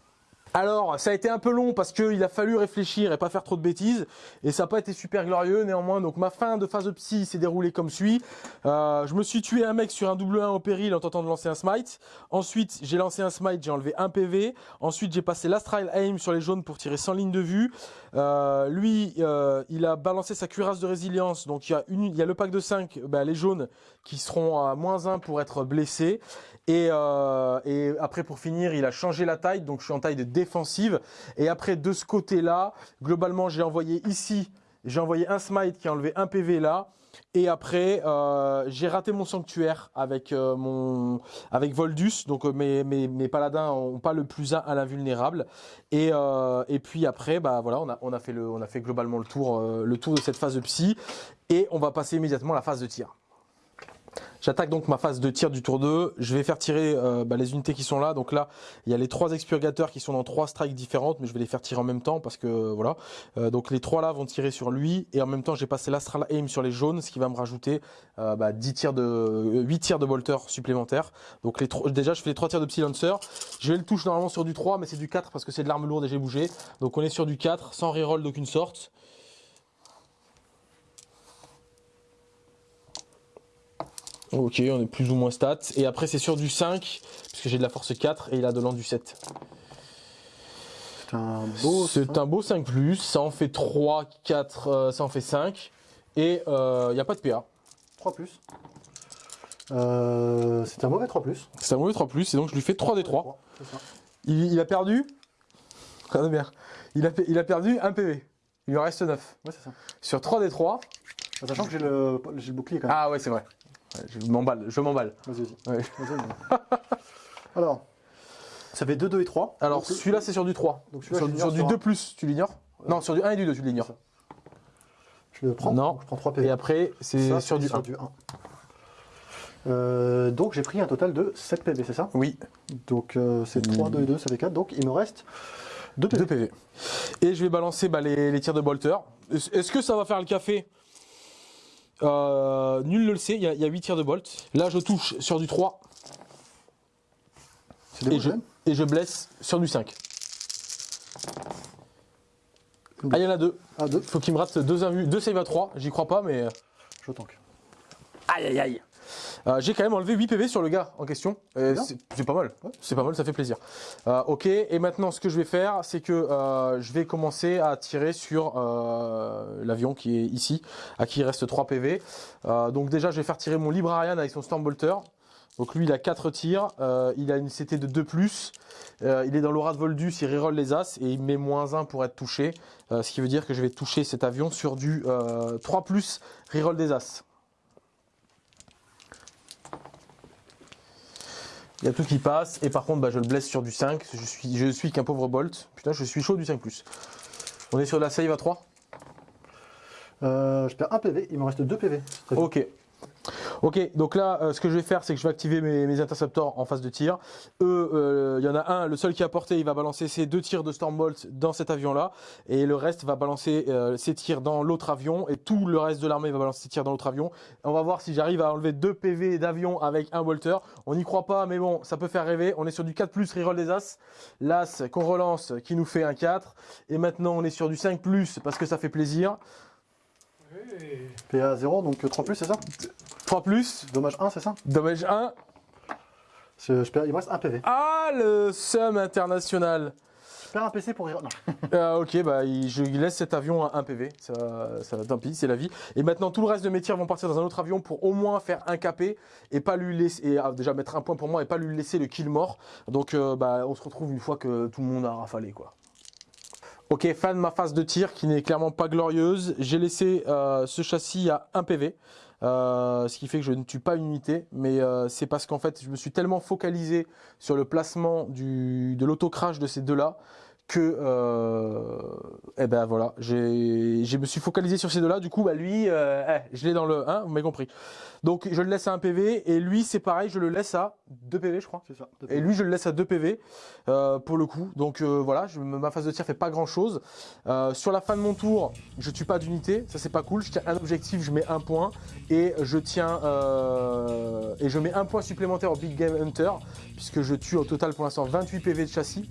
Alors, ça a été un peu long parce qu'il a fallu réfléchir et pas faire trop de bêtises. Et ça n'a pas été super glorieux néanmoins. Donc ma fin de phase de psy s'est déroulée comme suit. Euh, je me suis tué un mec sur un double 1 au péril en tentant de lancer un smite. Ensuite, j'ai lancé un smite, j'ai enlevé un PV. Ensuite, j'ai passé l'astral aim sur les jaunes pour tirer sans ligne de vue. Euh, lui, euh, il a balancé sa cuirasse de résilience. Donc il y a, y a le pack de 5, bah, les jaunes qui seront à moins 1 pour être blessés. Euh, et, après, pour finir, il a changé la taille, donc je suis en taille de défensive. Et après, de ce côté-là, globalement, j'ai envoyé ici, j'ai envoyé un smite qui a enlevé un PV là. Et après, euh, j'ai raté mon sanctuaire avec euh, mon avec Voldus. Donc mes, mes, mes paladins ont pas le plus 1 à l'invulnérable. Et, et puis après, bah voilà, on a, on a fait le on a fait globalement le tour le tour de cette phase de psy. Et on va passer immédiatement à la phase de tir. J'attaque donc ma phase de tir du tour 2. Je vais faire tirer euh, bah, les unités qui sont là. Donc là, il y a les trois expurgateurs qui sont dans trois strikes différentes, mais je vais les faire tirer en même temps parce que voilà. Euh, donc les trois là vont tirer sur lui et en même temps j'ai passé l'astral aim sur les jaunes, ce qui va me rajouter euh, bah, 10 tirs de 8 tirs de bolter supplémentaires. Donc déjà je fais les trois tirs de psy lancer. Je vais le toucher normalement sur du 3, mais c'est du 4 parce que c'est de l'arme lourde et j'ai bougé. Donc on est sur du 4 sans reroll d'aucune sorte. Ok, on est plus ou moins stats. Et après, c'est sur du 5, puisque j'ai de la force 4 et il a de l'endu 7. C'est un beau. C'est un beau 5, ça en fait 3, 4, euh, ça en fait 5. Et il euh, n'y a pas de PA. 3 euh, c'est un mauvais 3 C'est un mauvais 3 et donc je lui fais 3 des 3. Il, il, a perdu. bien. Il a, il a perdu 1 PV. Il lui reste 9. Ouais, c'est ça. Sur 3 des 3. Sachant que j'ai le, le, bouclier quand même. Ah ouais, c'est vrai je m'emballe, je m'emballe. Vas-y, vas-y. Alors, ça fait 2, 2 et 3. Alors, celui-là, c'est sur du 3. Donc, sur, sur du 2 plus, tu l'ignores Non, sur du 1 et du 2, tu l'ignores. Je le prends. Non. je prends 3 PV. Et après, c'est sur, du 1. Euh, donc j'ai pris un total de 7 PV, c'est ça? Oui. Donc euh, c'est 3, 2 et 2, ça fait 4. Donc il me reste 2 PV. 2 PV. Et je vais balancer bah, les, les, tirs de bolter. Est-ce que ça va faire le café? Euh, nul ne le sait, il y, a, 8 tirs de bolt. Là, je touche sur du 3. Et je, et je, blesse sur du 5. Ah, il y en a deux. Ah, deux. Faut qu'il me rate deux deux save à 3. J'y crois pas, mais. Je tank. Aïe aïe aïe. Euh, j'ai quand même enlevé 8 PV sur le gars en question. Euh, c'est pas mal. C'est pas mal, ça fait plaisir. Euh, ok, et maintenant ce que je vais faire, c'est que je vais commencer à tirer sur l'avion qui est ici, à qui il reste 3 PV. donc déjà, je vais faire tirer mon Librarian avec son Stormbolter. Donc lui, il a 4 tirs, il a une CT de 2+, il est dans l'aura de Voldus, il reroll les As, et il met moins 1 pour être touché. ce qui veut dire que je vais toucher cet avion sur du 3+, reroll des As. Il y a tout qui passe. Et par contre, bah, je le blesse sur du 5. Je suis, je suis qu'un pauvre Bolt. Putain, je suis chaud du 5+. On est sur la save à 3 euh, Je perds un PV. Il me reste 2 PV. Ok. Ok, donc là, euh, ce que je vais faire, c'est que je vais activer mes, interceptors en phase de tir. Eux, euh, il y en a un, le seul qui a porté, il va balancer ses deux tirs de Stormbolt dans cet avion-là, et le reste va balancer euh, ses tirs dans l'autre avion, et tout le reste de l'armée va balancer ses tirs dans l'autre avion. On va voir si j'arrive à enlever deux PV d'avion avec un bolter. On n'y croit pas, mais bon, ça peut faire rêver. On est sur du 4+, reroll des As. L'As qu'on relance, qui nous fait un 4. Et maintenant, on est sur du 5+, parce que ça fait plaisir. PA 0, donc 3 plus, c'est ça 3 plus. Dommage 1, c'est ça Dommage 1. Je perds, il me reste un PV. Ah, le SUM international. Je perds un PC pour rire. ah, ok, bah je laisse cet avion à 1 PV. Ça, ça tant pis, c'est la vie. Et maintenant, tout le reste de mes tirs vont partir dans un autre avion pour au moins faire un KP et pas lui laisser. Et ah, déjà mettre un point pour moi et pas lui laisser le kill mort. Donc, euh, bah, on se retrouve une fois que tout le monde a rafalé, quoi. Ok, fin de ma phase de tir qui n'est clairement pas glorieuse. J'ai laissé euh, ce châssis à 1 PV. Euh, ce qui fait que je ne tue pas une unité, mais euh, c'est parce qu'en fait je me suis tellement focalisé sur le placement du, de l'auto-crash de ces deux-là que euh, eh ben voilà, j'ai je me suis focalisé sur ces deux-là. Du coup, bah lui, euh, eh, je l'ai dans le 1, vous m'avez compris. Donc je le laisse à 1 PV et lui c'est pareil, je le laisse à 2 PV, je crois. C'est ça. Et lui je le laisse à 2 PV euh, pour le coup. Donc voilà, je, ma phase de tir fait pas grand-chose. Sur la fin de mon tour, je tue pas d'unité, ça c'est pas cool. Je tiens un objectif, je mets un point et je tiens et je mets un point supplémentaire au Big Game Hunter puisque je tue au total pour l'instant 28 PV de châssis.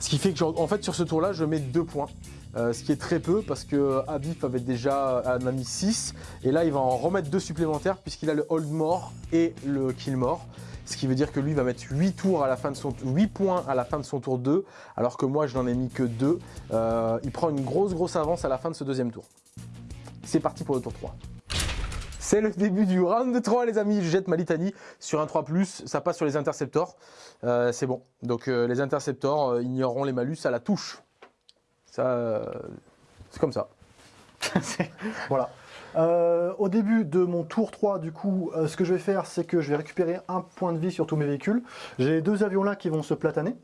Ce qui fait que, en fait, sur ce tour-là, je mets 2 points. Euh, ce qui est très peu parce que Abif avait déjà a mis 6 et là il va en remettre 2 supplémentaires puisqu'il a le hold more et le kill more ce qui veut dire que lui va mettre 8 tours à la fin de son 8 points à la fin de son tour 2 alors que moi je n'en ai mis que 2 euh, il prend une grosse grosse avance à la fin de ce deuxième tour. C'est parti pour le tour 3 c'est le début du round 3 les amis, je jette ma litanie sur un 3+, ça passe sur les interceptors, euh, c'est bon. Donc euh, les interceptors euh, ignoreront les malus à la touche. Ça, c'est comme ça. voilà. au début de mon tour 3, du coup, ce que je vais faire, c'est que je vais récupérer un point de vie sur tous mes véhicules. J'ai deux avions là qui vont se plataner.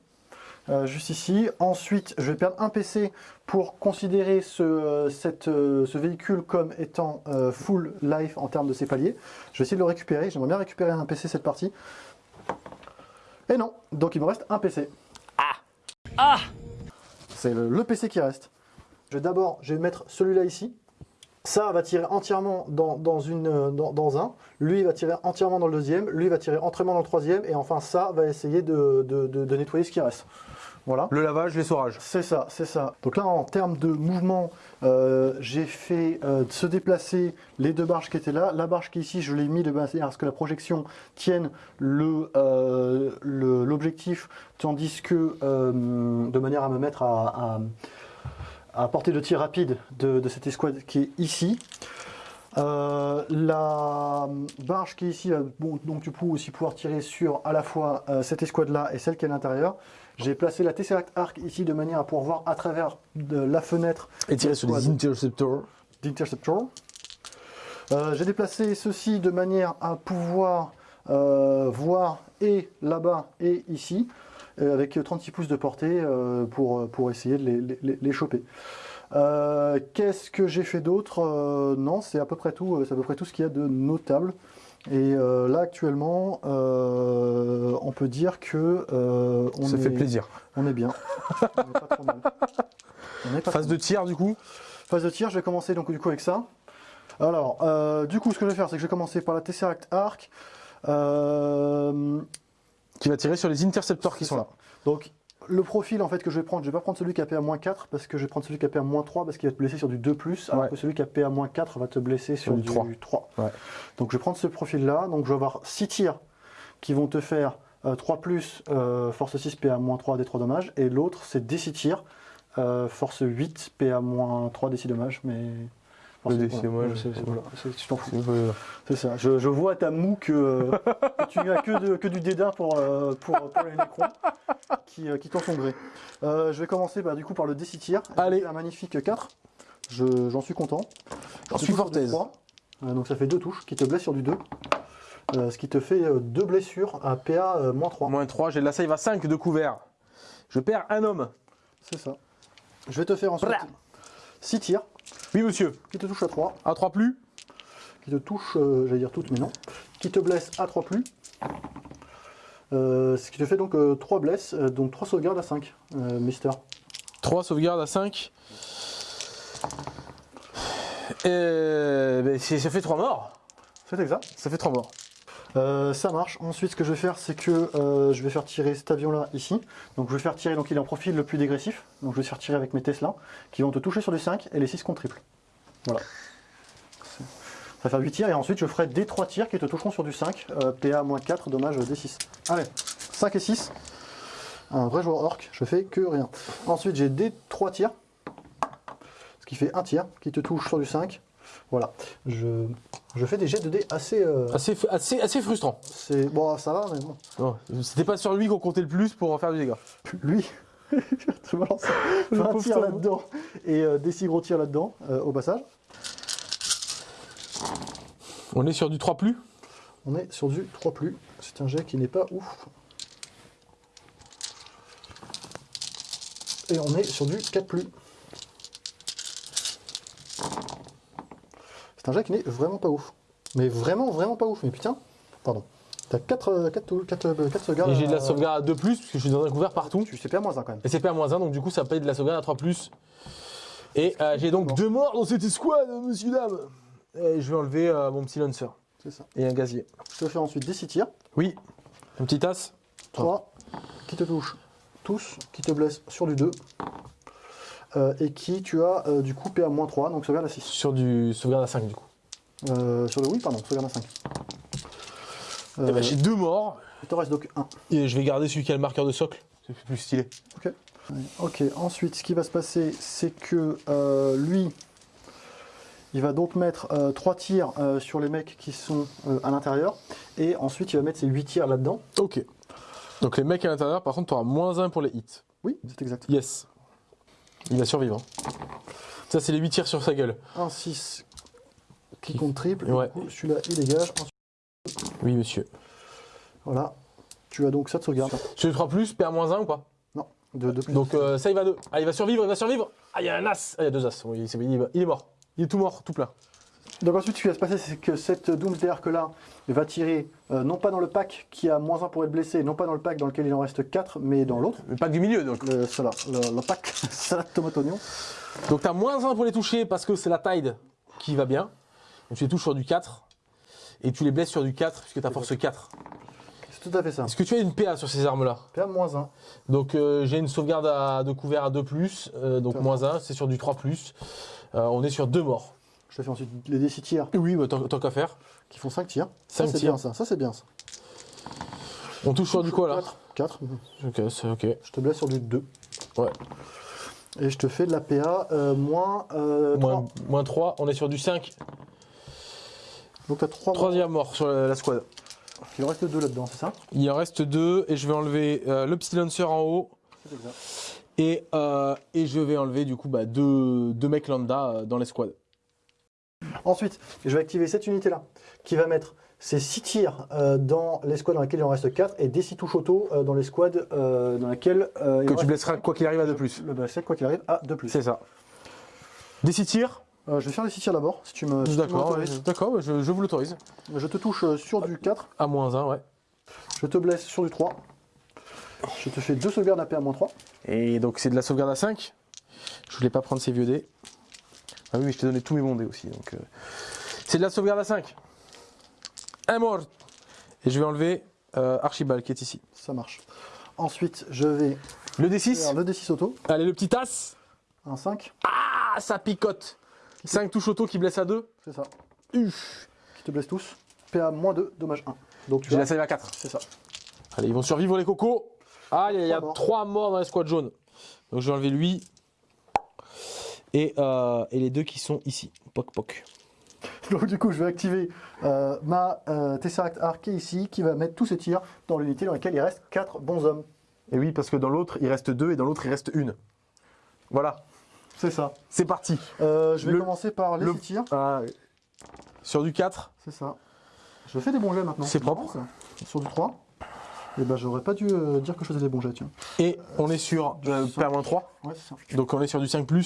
Euh, juste ici. Ensuite, je vais perdre un PC pour considérer ce, euh, cette, euh, ce véhicule comme étant euh, full life en termes de ses paliers. Je vais essayer de le récupérer. J'aimerais bien récupérer un PC cette partie. Et non, donc il me reste un PC. Ah Ah C'est le, le PC qui reste. Je vais d'abord, je vais mettre celui-là ici. Ça va tirer entièrement dans, dans une, dans, dans un. Lui va tirer entièrement dans le deuxième. Lui va tirer entièrement dans le troisième. Et enfin, ça va essayer de, de- de- de nettoyer ce qui reste. Voilà. Le lavage, l'essorage. C'est ça, c'est ça. Donc là, en termes de mouvement, euh, j'ai fait euh, se déplacer les deux barges qui étaient là. La barge qui est ici, je l'ai mis de manière à ce que la projection tienne le, euh, le- l'objectif, tandis que de manière à me mettre à, à, à portée de tir rapide de, de cette escouade qui est ici. Euh, la barge qui est ici, bon, donc du coup aussi pouvoir tirer sur à la fois euh, cette escouade là et celle qui est à l'intérieur. J'ai placé la Tesseract Arc ici de manière à pouvoir voir à travers de la fenêtre Et tirer sur les interceptors. d'Interceptor. Euh, J'ai déplacé ceci de manière à pouvoir euh, voir et là-bas et ici, euh, avec 36 pouces de portée euh, pour, pour essayer de les, les- les choper. Qu'est-ce que j'ai fait d'autre? Non, c'est à peu près tout. C'est à peu près tout ce qu'il y a de notable. Et euh, là actuellement, euh, on peut dire que euh, on Ça est, fait plaisir. On est bien. on est pas trop mal. On est pas Phase de tir, du coup. Phase de tir, je vais commencer donc du coup avec ça. Alors, du coup, ce que je vais faire, c'est que je vais commencer par la Tesseract Arc. Qui va tirer sur les interceptors qui sont ça. là. donc, le profil en fait que je vais prendre, je vais pas prendre celui qui a PA-4 parce que je vais prendre celui qui a PA-3 parce qu'il va te blesser sur du 2+, alors Ouais. que celui qui a PA-4 va te blesser sur, du du 3. 3. Ouais. Donc, je vais prendre ce profil-là. Donc, je vais avoir 6 tirs qui vont te faire euh, 3 plus euh, force 6 PA-3 des 3 dommages et l'autre c'est des 6 tirs euh, force 8 PA-3 des 6 dommages mais Le c'est- D6 voilà, dommages, c'est- c'est- ouais. voilà, c'est- tu t'en fous. C'est ça. Je, je vois à ta moue que, euh, que tu n'as que, du dédain pour, euh, pour, pour les nécrons qui, euh, qui t'en sont gré. Euh, je vais commencer bah, du coup par le D6 tir. J'ai Allez. Un magnifique 4. Je- J'en suis content. J'en Je suis touche sur fort du aise. 3. Euh, donc ça fait deux touches qui te blessent sur du 2. Euh, ce qui te fait deux blessures à PA moins 3. Moins 3, j'ai de la save à 5 de couvert. Je perds un homme. C'est ça. Je vais te faire ensuite Bra. 6 tirs Oui, monsieur. qui te touchent à 3. À 3 plus. qui te touche, euh, j'allais dire toutes, mais non, qui te blesse à 3 plus. Euh, ce qui te fait donc 3 blesses, euh, donc 3 sauvegardes à 5, euh, Mister. 3 sauvegardes à 5. Et ben, ça fait 3 morts. C'est exact. Ça fait 3 morts. Euh, ça marche. Ensuite, ce que je vais faire, c'est que euh, je vais faire tirer cet avion-là ici. Donc, je vais faire tirer, donc il est en profil le plus dégressif. Donc, je vais faire tirer avec mes Tesla, qui vont te toucher sur du 5 et les 6 contre triple. Voilà. Ça va faire 8 tirs et ensuite je ferai des 3 tirs qui te toucheront sur du 5. euh, PA-4, dommage D6. Allez, 5 et 6. Un vrai joueur orc, je fais que rien. Ensuite, j'ai des 3 tirs. Ce qui fait un tir qui te touche sur du 5. Voilà. Je, je fais des jets de dés assez. euh, Assez, assez, assez frustrant. c'est bon, ça va, mais bon. Non, C'était pas sur lui qu'on comptait le plus pour en faire du dégât. Lui, je balance un pauvre tir Tom. là-dedans et euh, des six gros tirs là-dedans euh, au passage. On est sur du 3 plus? On est sur du 3 plus. C'est un jet qui n'est pas ouf. Et on est sur du 4 plus. C'est un jet qui n'est vraiment pas ouf. Mais vraiment, vraiment pas ouf. Mais putain, pardon. T'as 4, 4, 4, 4 sauvegardes. Et j'ai de la sauvegarde à 2 plus, parce que je suis dans un couvert partout. Tu sais pas moins 1 quand même. Et c'est pas à moins 1, donc du coup ça paye de la sauvegarde à 3 plus. Et euh, j'ai donc deux morts dans cette escouade, monsieur dame. Et je vais enlever euh, mon petit lancer C'est ça. et un gazier. Je te fais ensuite des 6 tirs. Oui, un petit as. 3 qui te touchent tous, qui te blessent sur du 2. Euh, et qui tu as euh, du coup PA-3, donc sauvegarde à 6. Sur du sauvegarde à 5 du coup. Euh, sur le oui, pardon, sauvegarde à 5. Eh ben, Euh, j'ai deux morts. il te reste donc 1. Et je vais garder celui qui a le marqueur de socle. C'est plus stylé. Ok. Ok, ensuite ce qui va se passer, c'est que euh, lui, il va donc mettre 3 tirs euh, sur les mecs qui sont euh, à l'intérieur. Et ensuite il va mettre ses 8 tirs là-dedans. Ok. Donc les mecs à l'intérieur, par contre, tu auras moins 1 pour les hits. Oui, c'est exact. Yes. Il va survivre. hein. Ça, c'est les 8 tirs sur sa gueule. 1, 6 qui compte triple. Ouais. Celui-là il dégage. Oui, monsieur. voilà. Tu as donc ça de sauvegarde. Les 3 plus, perds moins 1 ou pas De, de plus. Donc euh, ça, il va deux. Ah, il va survivre, il va survivre. Ah, il y a un as. Ah, il y a deux as. Oui, il, il est- il est mort. Il est tout mort, tout plein. Donc ensuite, ce qui va se passer, c'est que cette Doomsday Arc là va tirer euh, non pas dans le pack qui a moins 1 pour être blessé, non pas dans le pack dans lequel il en reste 4, mais dans l'autre. Le pack du milieu, donc. Le, cela, le, le pack salade tomate oignon. Donc t'as moins 1 pour les toucher parce que c'est la Tide qui va bien. Donc tu les touches sur du 4. Et tu les blesses sur du 4 puisque t'as force 4. C'est tout à fait ça. Est-ce que tu as une PA sur ces armes-là? PA moins 1. Donc euh, j'ai une sauvegarde à- de couvert à 2+, euh, donc moins 1, c'est sur du 3+. Euh, on est sur deux morts. Je te fais ensuite les D6 tirs Oui, bah, tant, tant qu'à faire. qui font 5 tirs. Cinq ça, c'est tirs. bien ça. Ça, c'est bien ça. On touche sur du quoi là? 4. Ok, c'est ok. Je te blesse sur du 2. Ouais. Et je te fais de la PA euh, moins, euh, 3. Moins, moins 3, on est sur du 5. Donc t'as 3 Troisième mort sur la, la squad. Il en reste 2 là-dedans, c'est ça? Il en reste deux et je vais enlever euh, le petit lancer en haut C'est exact. et, euh, et je vais enlever du coup bah, deux, deux mecs lambda euh, dans les squads. Ensuite, je vais activer cette unité-là, qui va mettre ses 6 tirs euh, dans les squads dans lesquels il en reste 4 et des 6 touches auto euh, dans les squads euh, dans lesquels euh, il Que tu blesseras quoi qu'il arrive à 2 plus. Le blesser, quoi qu'il arrive, à 2 plus. C'est ça. Des 6 tirs Euh, je vais faire les 6 tirs d'abord, si tu me. si D'accord, d'accord, ouais, je, je vous l'autorise. Je te touche sur du 4, À moins 1, ouais. je te blesse sur du 3. Je te fais 2 sauvegardes AP à moins 3. Et donc c'est de la sauvegarde à 5. Je voulais pas prendre ces vieux dés. Ah oui, mais je t'ai donné tous mes bons dés aussi. Donc euh, C'est de la sauvegarde à 5. Un mort. Et je vais enlever euh, Archibald qui est ici. Ça marche. Ensuite, je vais Le faire D6. le D6 auto, Allez, le petit as. un 5, Ah, ça picote. 5 touches auto qui blesse à 2. c'est ça, Uff. qui te blesse tous. PA moins 2, dommage 1. Donc tu J'ai la save à 4. C'est ça. Allez, ils vont survivre les cocos. Ah, il y a, il y a Trois morts. 3 morts dans la squad jaune. Donc je vais enlever lui. Et, euh, et les deux qui sont ici. Poc poc. Donc du coup, je vais activer euh, ma euh, Tesseract Arc qui est ici, qui va mettre tous ses tirs dans l'unité dans laquelle il reste 4 bons hommes. Et oui, parce que dans l'autre, il reste 2 et dans l'autre, il reste une. Voilà, C'est ça. c'est parti. Euh, je vais Le- commencer par les le- 6 tirs. Ah, sur du 4. C'est ça. Je fais des bons jets maintenant. C'est propre. Ça. Sur du 3. Et ben j'aurais pas dû euh, dire que je faisais des bons jets, tiens. Et on est sur euh, cinq. PA-3. Ouais, c'est ça. Donc on est sur du 5. Euh,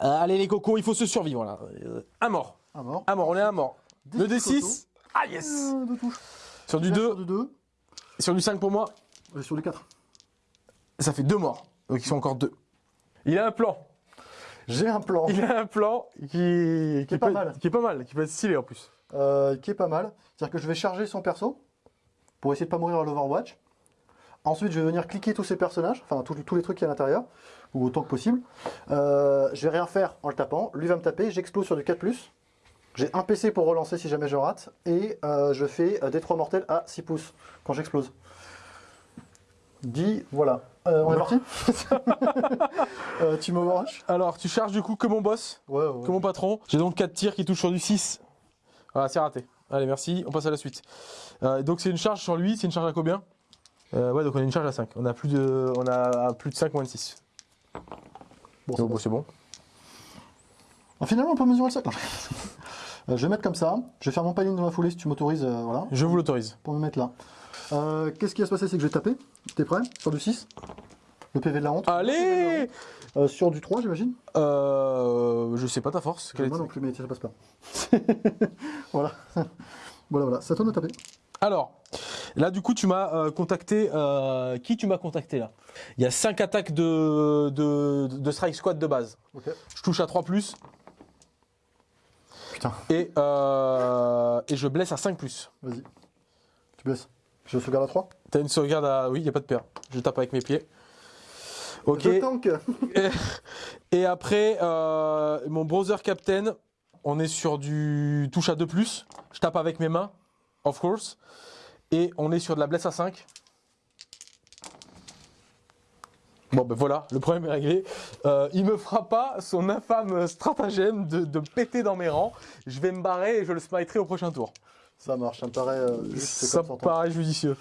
allez les cocos, il faut se survivre là. Euh, un mort. Un mort. Un mort, on est un mort. Des Le six D6. Ah yes Euh, deux touches. Sur du Là, 2, Sur du 2. sur du 5 pour moi, Et sur du 4. ça fait 2 morts. Donc ils sont encore 2. Il a un plan. J'ai un plan Il a un plan qui, qui, est peut pas mal. Qui est pas mal, qui peut être stylé en plus. euh, qui est pas mal. C'est-à-dire que je vais charger son perso pour essayer de pas mourir à l'Overwatch. Ensuite, je vais venir cliquer tous ces personnages, enfin tous, tous les trucs qui y a à l'intérieur, ou autant que possible. Euh, je vais rien faire en le tapant. Lui va me taper, j'explose sur du 4+. J'ai un PC pour relancer si jamais je rate. Et euh, je fais euh, des 3 mortels à 6 pouces quand j'explose. Dit, voilà. Euh, on est parti Tu m'overwatch Alors, tu charges du coup que mon boss, Ouais, ouais. que mon patron. J'ai donc 4 tirs qui touchent sur du 6. Voilà, c'est raté. Allez, merci, on passe à la suite. Euh, donc c'est une charge sur lui, c'est une charge à combien? Euh, Ouais, donc on a une charge à 5. On a plus de, on a plus de 5 moins de 6. Bon, c'est bon. Ah, finalement, on peut mesurer le sac. Euh, je vais mettre comme ça. Je vais faire mon panier dans la foulée si tu m'autorises. euh, voilà. Je vous l'autorise. Pour me mettre là. Qu'est-ce qui va se passer? C'est que je vais taper. T'es prêt? Sur du 6. Le PV de la honte. Allez Euh, Sur du 3, j'imagine euh, Je sais pas ta force. quelle Moi non plus, mais ça passe pas. voilà. voilà, voilà. Ça tourne de taper. Alors, là du coup tu m'as euh, contacté. euh, qui tu m'as contacté là? Il y a 5 attaques de, de, de Strike Squad de base. Je touche à 3 plus Putain, et, euh, et je blesse à 5 plus. vas-y. Tu blesses. Je sauvegarde à 3. T'as une sauvegarde à. Oui, il n'y a pas de paire. Je tape avec mes pieds. Ok. Et, et après, euh, mon browser captain, on est sur du touche à 2 plus. Je tape avec mes mains, of course. Et on est sur de la blesse à 5. Bon ben voilà, le problème est réglé. Euh, il me fera pas son infâme stratagème de, de péter dans mes rangs. Je vais me barrer et je le smiterai au prochain tour. Ça marche, ça me paraît euh, juste Ça me paraît judicieux.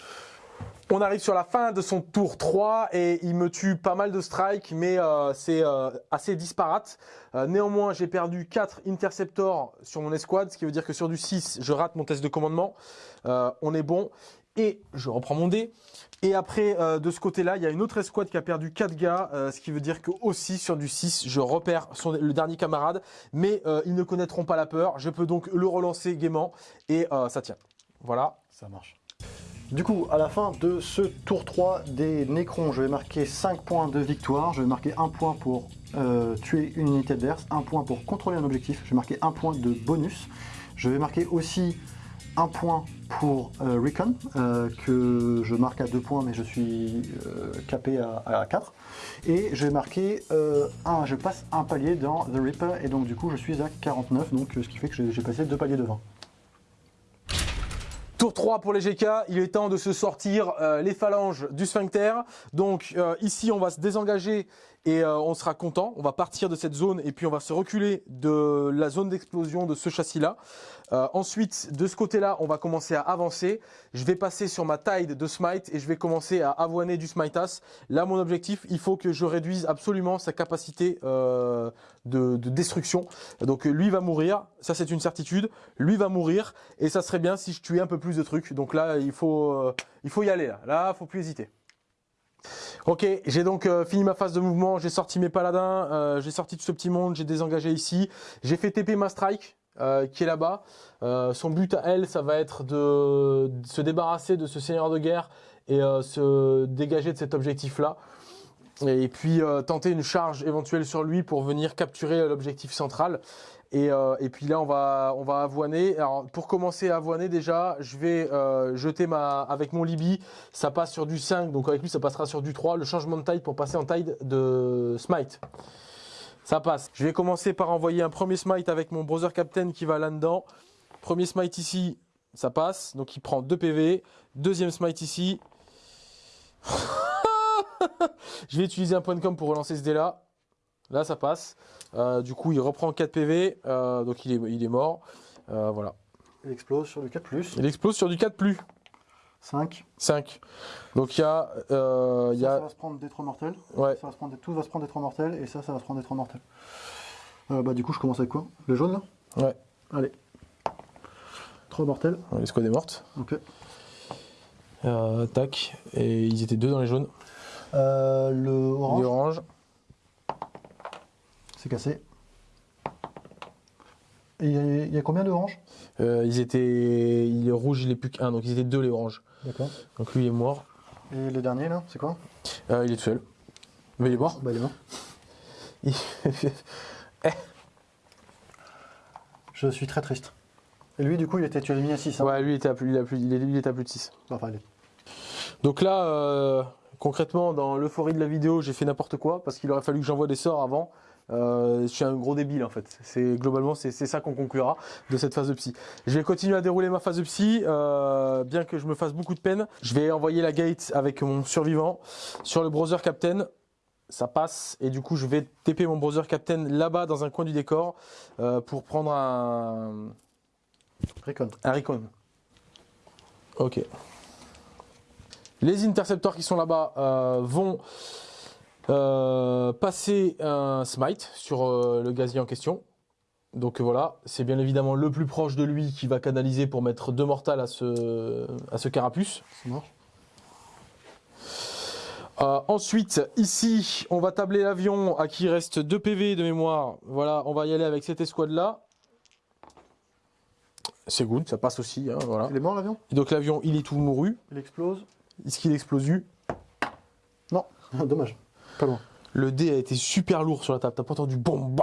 On arrive sur la fin de son tour 3 et il me tue pas mal de strikes, mais euh, c'est euh, assez disparate. Euh, néanmoins, j'ai perdu 4 interceptors sur mon escouade, ce qui veut dire que sur du 6, je rate mon test de commandement. On est bon. Et je reprends mon dé. Et après, de ce côté-là, il y a une autre escouade qui a perdu 4 gars, ce qui veut dire que aussi sur du 6, je repère son, le dernier camarade, mais ils ne connaîtront pas la peur. Je peux donc le relancer gaiement et ça tient. Voilà. Ça marche. Du coup, à la fin de ce tour 3 des Nécrons, je vais marquer 5 points de victoire. Je vais marquer 1 point pour euh, tuer une unité adverse, 1 point pour contrôler un objectif. Je vais marquer 1 point de bonus. Je vais marquer aussi un point pour euh, Recon, euh, que je marque à 2 points, mais je suis capé à, à 4. Et je vais marquer un, je passe un palier dans The Reaper, et donc du coup je suis à 49, donc euh, ce qui fait que j'ai passé deux paliers de 20. Tour 3 pour les GK, il est temps de se sortir euh, les phalanges du sphincter. Donc euh, ici on va se désengager et euh, on sera content. On va partir de cette zone et puis on va se reculer de la zone d'explosion de ce châssis-là. Euh, ensuite, de ce côté-là, on va commencer à avancer. Je vais passer sur ma tide de smite et je vais commencer à avoiner du smitas. Là, mon objectif, il faut que je réduise absolument sa capacité euh, de, de destruction. Donc lui va mourir, ça c'est une certitude. Lui va mourir et ça serait bien si je tuais un peu plus de trucs. Donc là, il faut, euh, il faut y aller. Là, là, faut plus hésiter. Ok, j'ai donc euh, fini ma phase de mouvement, j'ai sorti mes paladins, euh, j'ai sorti tout ce petit monde, j'ai désengagé ici, j'ai fait TP ma strike euh, qui est là-bas. Son but à elle, ça va être de, se débarrasser de ce seigneur de guerre et se dégager de cet objectif-là. Et puis tenter une charge éventuelle sur lui pour venir capturer l'objectif central. Et, euh, et puis là, on va, on va avoiner. Alors, pour commencer à avoiner, déjà, je vais euh, jeter ma, avec mon Libby, ça passe sur du 5, donc avec lui, ça passera sur du 3. Le changement de taille pour passer en taille de Smite. Ça passe. Je vais commencer par envoyer un premier Smite avec mon Brother Captain qui va là-dedans. Premier Smite ici, ça passe. Donc il prend 2 PV. Deuxième Smite ici. je vais utiliser un point de com pour relancer ce dé là. Là, ça passe. Euh, du coup, il reprend 4 PV. euh, donc il est, il est mort. Euh, voilà. Il explose sur du 4+. Il explose sur du 4 plus. 5. 5. Donc il y a. euh, il y Ça, va se prendre des 3 mortels. ouais. Ça va se prendre des- tout va se prendre des 3 mortels, et ça, ça va se prendre des 3 mortels. Euh, bah du coup, je commence avec quoi? Le jaune, là? Ouais. Allez. 3 mortels. Les squad est morte. Ok. Euh, tac. Et ils étaient deux dans les jaunes. Euh, le Les orange, oranges. C'est cassé. Et il y, a- il y a combien de oranges Euh, ils étaient. Il est rouge, il est plus qu'un. Donc ils étaient deux les oranges. D'accord. Donc lui il est mort. Et le dernier, là, c'est quoi Euh, il est tout seul. Mais il est mort. Bah, il est mort. Il- Je suis très triste. Et lui, du coup, il était, tu l'as mis à 6. Hein ouais, lui il était à plus, il, a plus, il, est, il est à plus de 6. Enfin, il est- Donc là, euh, concrètement, dans l'euphorie de la vidéo, j'ai fait n'importe quoi parce qu'il aurait fallu que j'envoie des sorts avant. Euh, je suis un gros débile en fait. C'est globalement c'est ça qu'on conclura de cette phase de psy. Je vais continuer à dérouler ma phase de psy, euh, bien que je me fasse beaucoup de peine. Je vais envoyer la gate avec mon survivant sur le browser captain. Ça passe et du coup je vais TP mon browser captain là-bas dans un coin du décor euh, pour prendre un, Recon. un recon. Ok. Les intercepteurs qui sont là-bas vont euh, passer un smite sur euh, le gazier en question. Donc voilà, c'est bien évidemment le plus proche de lui qui va canaliser pour mettre deux mortales à ce, à ce carapuce. Ça marche. Euh, ensuite, ici, on va tabler l'avion à qui reste 2 PV de mémoire. Voilà, on va y aller avec cette escouade-là. C'est good, ça passe aussi. hein, voilà. Il est mort, l'avion? Donc l'avion, il est tout mouru. Il explose Est-ce qu'il explose Non. Dommage. Pas loin. Le dé a été super lourd sur la table. T'as pas entendu bon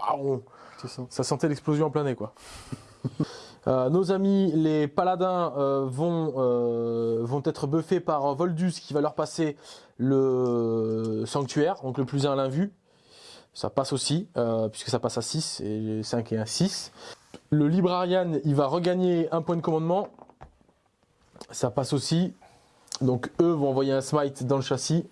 ça. Ça sentait l'explosion en plein nez, quoi. Euh, nos amis, les paladins, euh, vont, euh, vont être buffés par Voldus qui va leur passer le sanctuaire, donc le plus 1 à l'invue. Ça passe aussi, puisque ça passe à 6, et 5 et un 6. Le Librarian, il va regagner un point de commandement. Ça passe aussi. Donc eux vont envoyer un smite dans le châssis.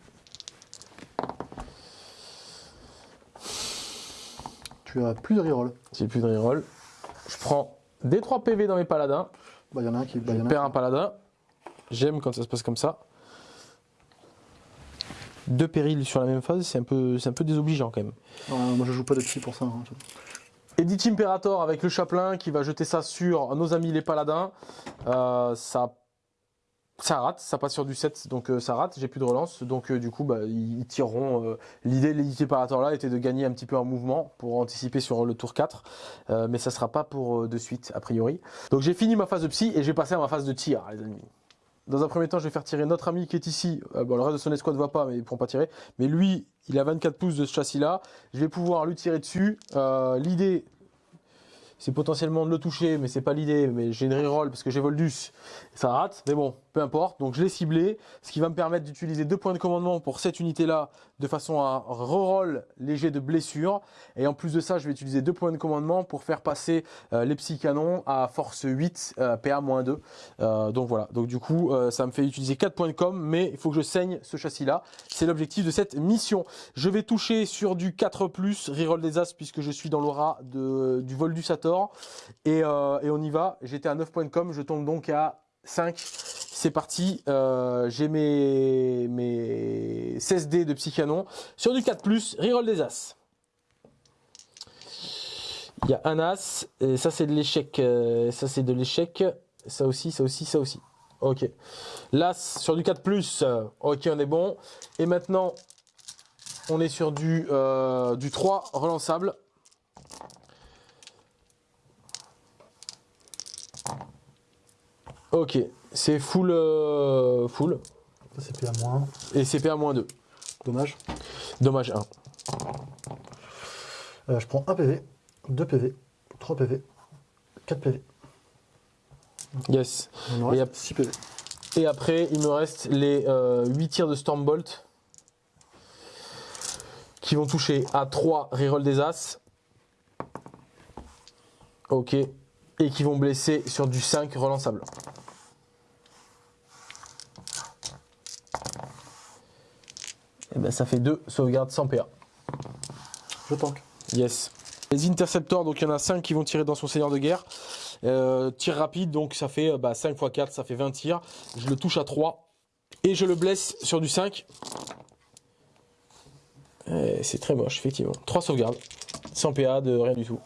As plus de reroll. J'ai plus de reroll. Je prends des 3 PV dans mes paladins. Bah, il y en a un qui. Bah, il y en Je a perds un paladin. J'aime quand ça se passe comme ça. Deux périls sur la même phase, c'est un peu, un peu désobligeant quand même. Moi, je joue pas de psy pour ça. hein. Edith Imperator avec le chaplain qui va jeter ça sur nos amis les paladins. Euh, ça ça rate, ça passe sur du 7, donc euh, ça rate, j'ai plus de relance, donc euh, du coup bah, ils, tireront. euh, L'idée de l'édité par là était de gagner un petit peu en mouvement pour anticiper sur le tour 4, euh, mais ça sera pas pour de suite a priori. Donc j'ai fini ma phase de psy et j'ai passé à ma phase de tir les amis. Dans un premier temps je vais faire tirer notre ami qui est ici, bon, le reste de son escouade ne va pas mais ils ne pourront pas tirer, mais lui il a 24 pouces de ce châssis là, je vais pouvoir lui tirer dessus. L'idée c'est potentiellement de le toucher, mais c'est pas l'idée. Mais j'ai une reroll parce que j'ai Voldus, ça rate. Mais bon, peu importe. Donc je l'ai ciblé, ce qui va me permettre d'utiliser deux points de commandement pour cette unité-là, de façon à reroll léger de blessure. Et en plus de ça, je vais utiliser deux points de commandement pour faire passer euh, les psy canons à force 8, euh, PA-2. Euh, donc voilà. Donc du coup, ça me fait utiliser 4 points de com, mais il faut que je saigne ce châssis-là. C'est l'objectif de cette mission. Je vais toucher sur du 4+, reroll des As, puisque je suis dans l'aura du vol du Sator. Et, et on y va. J'étais à 9 points de com, je tombe donc à 5. C'est parti. Euh, J'ai mes, mes 16 dés de psycanon. Sur du 4+, reroll des As. Il y a un As, et ça c'est de l'échec. euh, ça c'est de l'échec. Ça aussi, ça aussi, ça aussi. Ok. L'As sur du 4+, euh, ok on est bon. Et maintenant, on est sur du, du 3 relançable. Ok, c'est full, euh, full. C'est PA moins. Et c'est PA-2. Dommage. Dommage 1. Euh, je prends 1 PV, 2 PV, 3 PV, 4 PV. Yes. Il me Et reste 6 PV. Et après, il me reste les euh, 8 tirs de Stormbolt qui vont toucher à 3 reroll des As. Ok. Et qui vont blesser sur du 5 relançable. Et ben ça fait 2 sauvegardes sans PA. Je tank. Yes. Les interceptors, donc il y en a 5 qui vont tirer dans son seigneur de guerre. Euh, tir rapide, donc ça fait euh, bah, 5 x 4, ça fait 20 tirs. Je le touche à 3. Et je le blesse sur du 5. Euh, C'est très moche, effectivement. 3 sauvegardes. Sans PA, de rien du tout.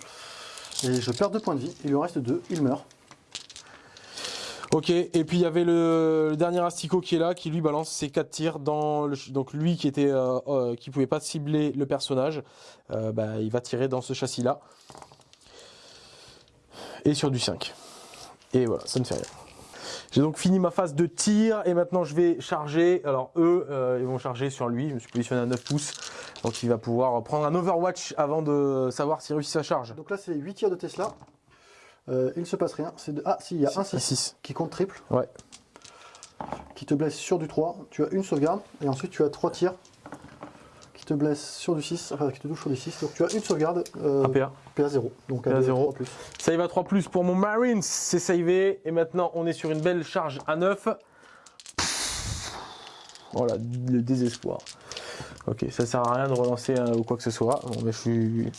Et je perds 2 points de vie. Il lui reste 2. Il meurt. Ok, et puis il y avait le, dernier asticot qui est là, qui lui balance ses 4 tirs dans le, donc lui qui était euh, euh, qui pouvait pas cibler le personnage, euh, bah, il va tirer dans ce châssis là. Et sur du 5. Et voilà, ça ne fait rien. J'ai donc fini ma phase de tir et maintenant je vais charger. Alors eux, ils vont charger sur lui. Je me suis positionné à 9 pouces. Donc il va pouvoir prendre un Overwatch avant de savoir s'il réussit sa charge. Donc là, c'est 8 tirs de Tesla. Euh, il ne se passe rien. De... Ah, si, il y a un 6 6. qui compte triple, Ouais. qui te blesse sur du 3. Tu as une sauvegarde. Et ensuite, tu as 3 tirs qui te blessent sur du 6. Enfin, qui te touchent sur du 6. Donc tu as une sauvegarde. Euh, APA. PA 0. Donc PA à 0. 3 plus. Save à 3 plus pour mon Marines, c'est savé. Et maintenant, on est sur une belle charge à 9. Voilà, le désespoir. Ok, ça sert à rien de relancer hein, ou quoi que ce soit. Bon, mais je suis.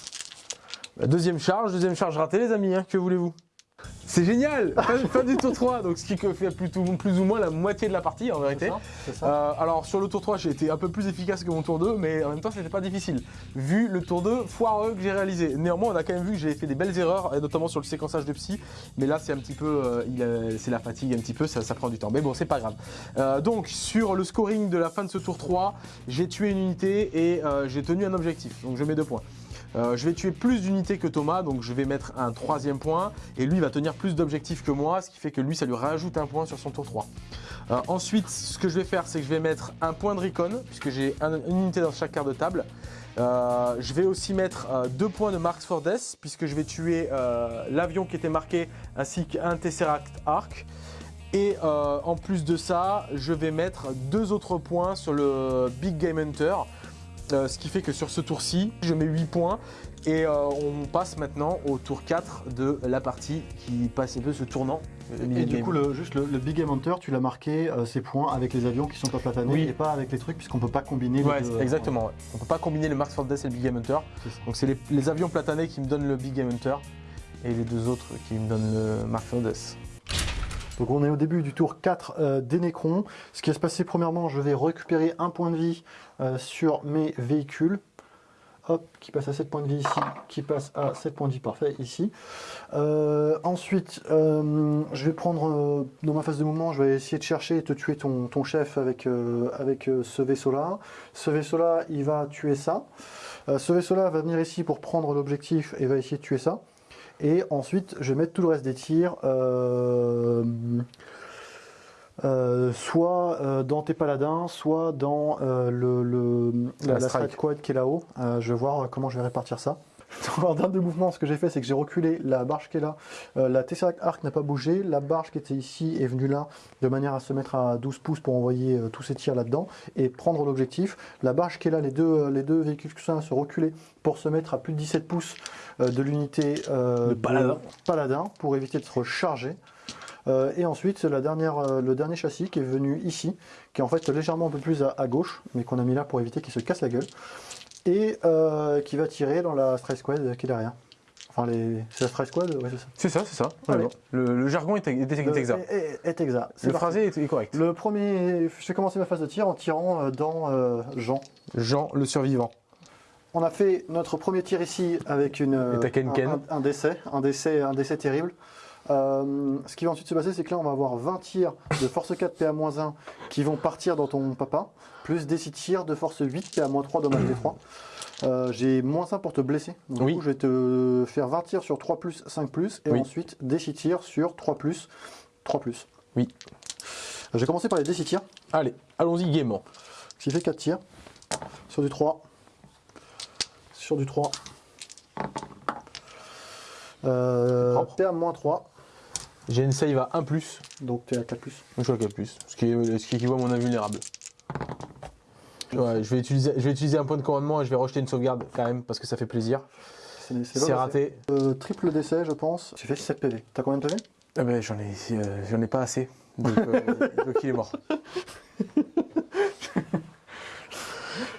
Deuxième charge, deuxième charge ratée, les amis, hein, que voulez-vous? C'est génial fin, fin du tour 3, donc ce qui fait plutôt, plus ou moins la moitié de la partie en vérité. Ça Euh, alors sur le tour 3 j'ai été un peu plus efficace que mon tour 2 mais en même temps c'était pas difficile vu le tour 2 foireux que j'ai réalisé. Néanmoins on a quand même vu que j'ai fait des belles erreurs et notamment sur le séquençage de psy mais là c'est un petit peu euh, c'est la fatigue un petit peu ça, ça prend du temps mais bon c'est pas grave. Euh, donc sur le scoring de la fin de ce tour 3 j'ai tué une unité et j'ai tenu un objectif donc je mets deux points. Euh, je vais tuer plus d'unités que Thomas, donc je vais mettre un troisième point, et lui va tenir plus d'objectifs que moi, ce qui fait que lui ça lui rajoute un point sur son tour 3. Euh, ensuite, ce que je vais faire, c'est que je vais mettre un point de recon, puisque j'ai un- une unité dans chaque quart de table. Euh, je vais aussi mettre deux points de Marks for Death, puisque je vais tuer l'avion qui était marqué, ainsi qu'un Tesseract Arc. Et en plus de ça, je vais mettre deux autres points sur le Big Game Hunter. Euh, ce qui fait que sur ce tour-ci, je mets 8 points et euh, on passe maintenant au tour 4 de la partie qui passe un peu ce tournant. Et de du coup, le, juste le, le Big Game Hunter, tu l'as marqué euh, ces points avec les avions qui sont pas platanés Oui. et pas avec les trucs, puisqu'on peut pas combiner Ouais, les deux. exactement. ouais. On peut pas combiner le Marks for Death et le Big Game Hunter. Donc c'est les, les avions platanés qui me donnent le Big Game Hunter et les deux autres qui me donnent le Marks for Death. Donc on est au début du tour 4 euh, des Necrons. Ce qui va se passer premièrement, je vais récupérer un point de vie euh, sur mes véhicules. hop, qui passe à 7 points de vie ici, qui passe à 7 points de vie parfait ici. Euh, ensuite, euh, je vais prendre dans ma phase de mouvement, je vais essayer de chercher et te tuer ton, ton chef avec, avec ce vaisseau-là. Ce vaisseau-là, il va tuer ça. Ce vaisseau-là va venir ici pour prendre l'objectif et va essayer de tuer ça. Et ensuite, je vais mettre tout le reste des tirs. Euh, soit euh, dans tes paladins, soit dans euh, le, le- la, La la strike. strike squad qui est là-haut. Je vais voir comment je vais répartir ça. en termes de mouvement, ce que j'ai fait, c'est que j'ai reculé la barge qui est là. Euh, la Tesseract Arc n'a pas bougé. La barge qui était ici est venue là, de manière à se mettre à 12 pouces pour envoyer euh, tous ces tirs là-dedans et prendre l'objectif. La barge qui est là, les deux, euh, les deux véhicules qui sont là se reculer pour se mettre à plus de 17 pouces de l'unité paladin. paladin pour éviter de se recharger. Euh, et ensuite, la dernière, euh, le dernier châssis qui est venu ici, qui est en fait légèrement un peu plus à, à gauche, mais qu'on a mis là pour éviter qu'il se casse la gueule, et euh, qui va tirer dans la Strike Squad qui est derrière. Enfin, les... c'est la Strike Squad Ouais, c'est ça. C'est ça, c'est ça. Le, le jargon est, est, est Le- exact. Est, est exact. Le parti. phrasé est, est correct. Le premier, je vais commencer ma phase de tir en tirant euh, dans euh, Jean. Jean, le survivant. On a fait notre premier tir ici avec une, un décès, un décès, un décès terrible. Euh, ce qui va ensuite se passer, c'est que là, on va avoir 20 tirs de force 4 PA-1 qui vont partir dans ton papa, plus des 6 tirs de force 8 PA-3 dommage des 3. Euh, J'ai moins 1 pour te blesser. Donc, Oui. du coup, je vais te faire 20 tirs sur 3 5 et Oui. ensuite des 6 tirs sur 3 3 Oui. Je vais commencer par les D6 tirs, Allez, allons-y gaiement. qui fait 4 tirs sur du 3, sur du 3. Euh, Propre. PA-3, J'ai une save à 1+, plus, donc tu es à 4 plus. donc je suis à 4+, plus, ce qui, est, ce qui équivaut à mon invulnérable. Ouais, je vais, utiliser, je vais utiliser un point de commandement et je vais rejeter une sauvegarde quand même, parce que ça fait plaisir. C'est raté. Euh, triple décès, je pense. Tu fais 7 PV. T'as combien de PV Ah ben, j'en ai, euh, j'en ai pas assez, donc, euh, donc il est mort.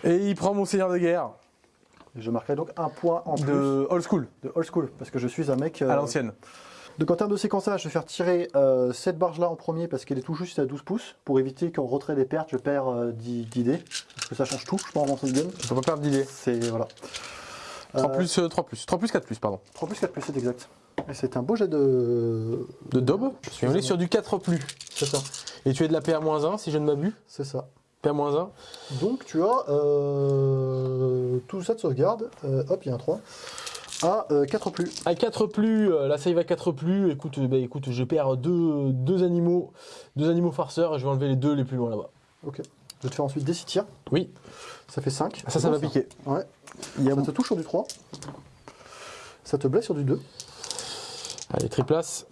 Et il prend mon seigneur de guerre Je marquerai donc un point en plus de old school, de old school, parce que je suis un mec. à l'ancienne. Donc en termes de séquençage, je vais faire tirer euh, cette barge-là en premier parce qu'elle est tout juste à 12 pouces, pour éviter qu'en retrait des pertes, je perds euh, 10 d'idées, parce que ça change tout, je pense, dans cette game. Je peux pas perdre d'idée. C'est, voilà. 3 Euh, plus, euh, 3 plus, 3 plus, 4 plus, pardon. 3 plus 4 plus, c'est exact. Et c'est un beau jet de... De daube. Et on est sur du 4 plus. C'est ça, Et tu es de la PA-1 si je ne m'abuse. c'est ça. PA-1. Donc tu as euh, tout ça de sauvegarde, euh, hop, il y a un 3, à euh, 4 plus. À 4 plus, euh, la save à 4 plus, écoute, euh, bah, écoute je perds deux, deux animaux deux animaux farceurs et je vais enlever les deux les plus loin là-bas. Ok. Je vais te faire ensuite des 6 tirs, Oui, ça fait 5. ça, ça va piquer. Ouais. Il y a Ça te touche sur du 3. Ça te blesse sur du 2. Allez, triplace,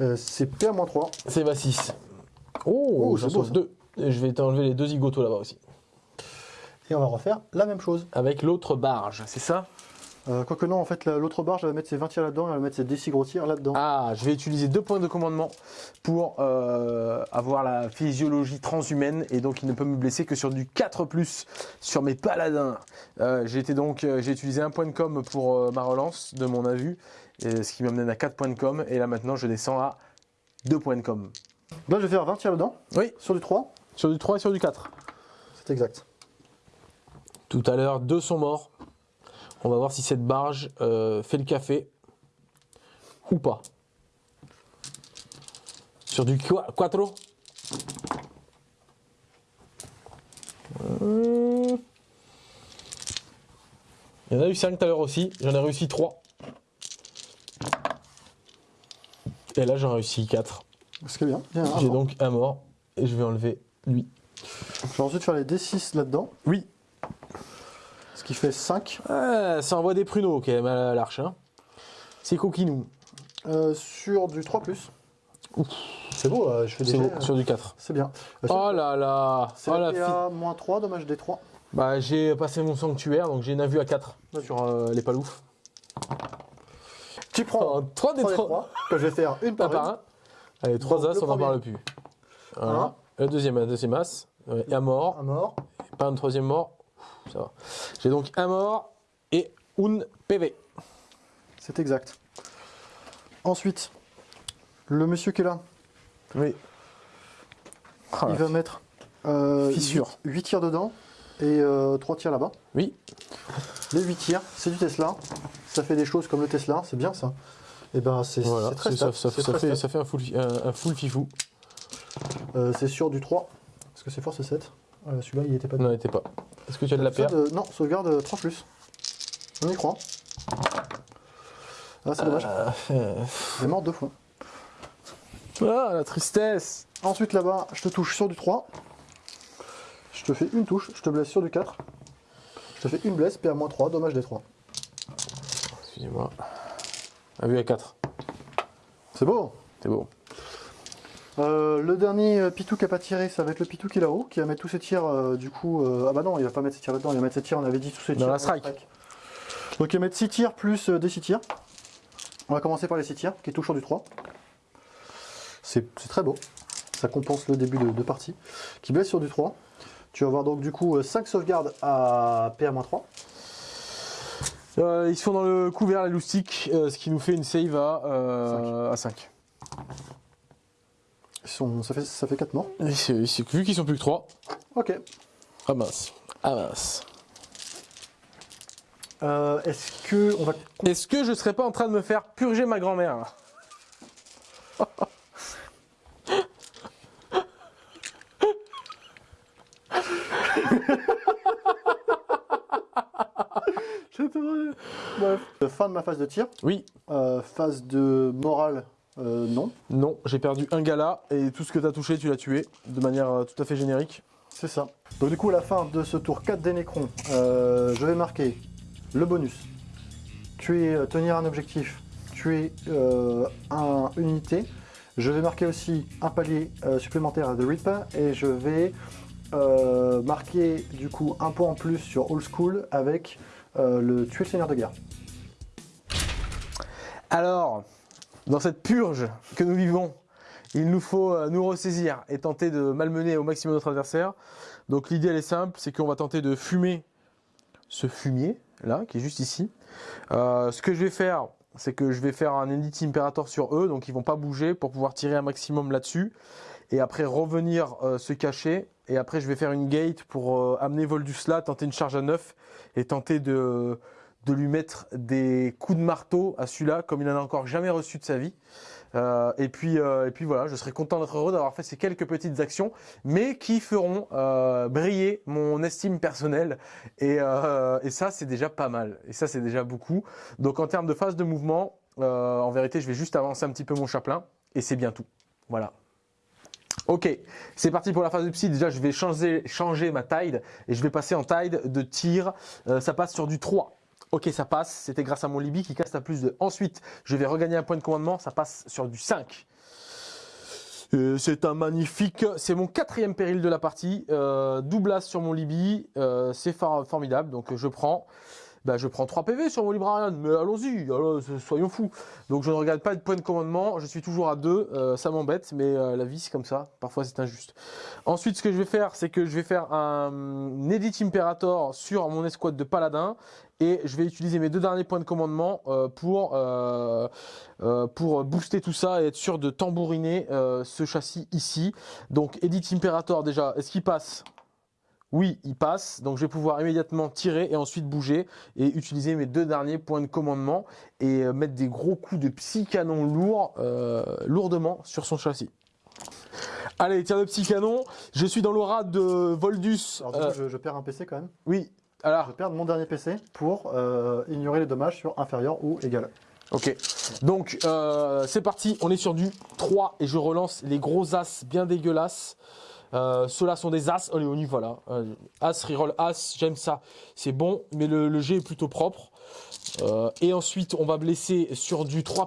Euh, c'est PA-3. save à 6. Oh, Oh, c'est beau, sauve ça. deux. Et je vais t'enlever les deux zigotos là-bas aussi. Et on va refaire la même chose. Avec l'autre barge, c'est ça? Euh, Quoique non, en fait, la- l'autre barre, je vais mettre ses 20 tirs là-dedans et elle va mettre ses 10 gros tirs là-dedans. Ah, je vais utiliser deux points de commandement pour euh, avoir la physiologie transhumaine et donc il ne peut me blesser que sur du 4 plus sur mes paladins. Euh, j'ai été donc j'ai utilisé un point de com pour euh, ma relance de mon avu, et ce qui m'amène à 4 points de com et là maintenant je descends à 2 points de com. Là, je vais faire 20 tirs dedans. Oui. Sur du 3. Sur du 3 et sur du 4. C'est exact. Tout à l'heure, deux sont morts. On va voir si cette barge euh, fait le café ou pas. Sur du qua- quattro. Euh, Il y en a eu 5 tout à l'heure aussi. J'en ai réussi 3. Et là, j'en ai réussi 4. Ce qui est bien. J'ai donc un mort. Et je vais enlever lui. Je vais ensuite faire les D6 là-dedans. Oui. Qui fait 5. Ah, ça envoie des pruneaux quand même à l'arche. Hein. C'est coquinou. Euh, sur du 3. C'est beau, euh, je fais des euh, sur du 4. C'est bien. Euh, Oh là là C'est oh la PA moins 3, dommage des 3. fi- Bah j'ai passé mon sanctuaire, donc j'ai une vue à 4 Vas-y. sur euh, les paloufs. Tu prends Oh, 3 des 3 des 3, 3, que je vais faire une un par par une. un. Allez, 3 Donc, as, on n'en premier. parle plus. Voilà. Le deuxième, deuxième as. Et un mort. Un mort. Pas un troisième mort. Ça va. J'ai donc un mort et une PV. C'est exact. Ensuite, le monsieur qui est là, Oui. il va mettre euh, Fissure. 8, tirs dedans et 3 tirs là-bas. Oui. Les 8 tirs, c'est du Tesla. Ça fait des choses comme le Tesla, c'est bien ça. Et ben c'est Voilà, très ça, fait, ça fait un full, un, un full fifou. Euh, c'est sur du 3. Parce que c'est force 7. Euh, Celui-là, il était pas Non, n'était pas. Est-ce que tu as de la paire Sauvegarde- Non, sauvegarde euh, 3 plus. On y croit. Ah, c'est dommage. Euh, Il est mort deux fois. Ah, la tristesse Ensuite, là-bas, je te touche sur du 3. Je te fais une touche, je te blesse sur du 4. Je te fais une blesse, PA-3, dommage des 3. Excusez-moi. Ah oui, à 4. C'est beau C'est beau. Euh, le dernier euh, Pitou qui a pas tiré, ça va être le Pitou qui est là-haut, qui va mettre tous ses tirs, euh, du coup... euh, ah bah non, il va pas mettre ses tirs là-dedans, il va mettre ses tirs, on avait dit tous ses Dans tirs. la strike. Donc il va mettre 6 tirs plus des 6 tirs. On va commencer par les 6 tirs, qui est toujours du 3. C'est très beau, ça compense le début de, de partie. Qui blesse sur du 3. Tu vas avoir donc du coup 5 sauvegardes à PA-3. Euh, ils sont dans le couvert, la loustique, euh, ce qui nous fait une save à, euh, à 5. Ils sont- ça, fait, ça fait 4 morts. Vu qu'ils sont plus que 3, Ok. ah mince. Ah mince. Euh, Est-ce que on va Est-ce que je serais pas en train de me faire purger ma grand-mère Bref. Euh, Fin de ma phase de tir. Oui. Euh, phase de morale, euh, non. Non, j'ai perdu un gala et tout ce que t'as touché, tu l'as tué de manière euh, tout à fait générique. C'est ça. Donc du coup, à la fin de ce tour 4 des Nécrons, euh, je vais marquer le bonus. Tuer, tenir un objectif, tuer euh, un, une unité. Je vais marquer aussi un palier euh, supplémentaire à The Reaper et je vais euh, marquer du coup un point en plus sur Old School avec euh, le tuer le seigneur de guerre. Alors, dans cette purge que nous vivons, il nous faut euh, nous ressaisir et tenter de malmener au maximum notre adversaire. Donc l'idée elle est simple, c'est qu'on va tenter de fumer ce fumier là, qui est juste ici. Euh, ce que je vais faire, c'est que je vais faire un Edit Imperator sur eux, donc ils vont pas bouger pour pouvoir tirer un maximum là-dessus. Et après revenir euh, se cacher. Et après je vais faire une gate pour amener Voldus là, tenter une charge à 9 et tenter de, de lui mettre des coups de marteau à celui-là, comme il n'en a encore jamais reçu de sa vie. Euh, et, puis, euh, et puis voilà, je serais content d'être heureux d'avoir fait ces quelques petites actions, mais qui feront euh, briller mon estime personnelle. Et, ça, c'est déjà pas mal. Et ça, c'est déjà beaucoup. Donc en termes de phase de mouvement, en vérité, je vais juste avancer un petit peu mon chaplain, et c'est bien tout. Voilà. Ok, c'est parti pour la phase de psy. Déjà, je vais changer, changer ma tide et je vais passer en tide de tir. Ça passe sur du 3. Ok, ça passe. C'était grâce à mon Libye qui casse à plus de. Ensuite, je vais regagner un point de commandement. Ça passe sur du 5. Euh, c'est un magnifique. C'est mon quatrième péril de la partie. Euh, double as sur mon Libye. Euh, c'est for- formidable. Donc, je prends. Bah, je prends 3 PV sur mon Librarian, mais allons-y, soyons fous. Donc je ne regarde pas de point de commandement, je suis toujours à 2, ça m'embête, mais euh, la vie c'est comme ça, parfois c'est injuste. Ensuite, ce que je vais faire, c'est que je vais faire un, Edit Imperator sur mon escouade de paladin, et je vais utiliser mes deux derniers points de commandement euh, pour, euh, euh, pour booster tout ça et être sûr de tambouriner euh, ce châssis ici. Donc Edit Imperator déjà, est-ce qu'il passe? Oui, il passe, donc je vais pouvoir immédiatement tirer et ensuite bouger et utiliser mes deux derniers points de commandement et euh, mettre des gros coups de psy canon lourd, euh, lourdement sur son châssis. Allez, tir de psy canon, je suis dans l'aura de Voldus. Alors du Euh, je, je perds un PC quand même. oui, Je alors, perds mon dernier PC pour euh, ignorer les dommages sur inférieur ou égal. ok. Donc, euh, c'est parti, on est sur du 3 et je relance les gros as bien dégueulasses. Euh, Ceux-là sont des as. Allez, on y va là. Euh, as, reroll as, j'aime ça. C'est bon, mais le, le jet est plutôt propre. Euh, et ensuite, on va blesser sur du 3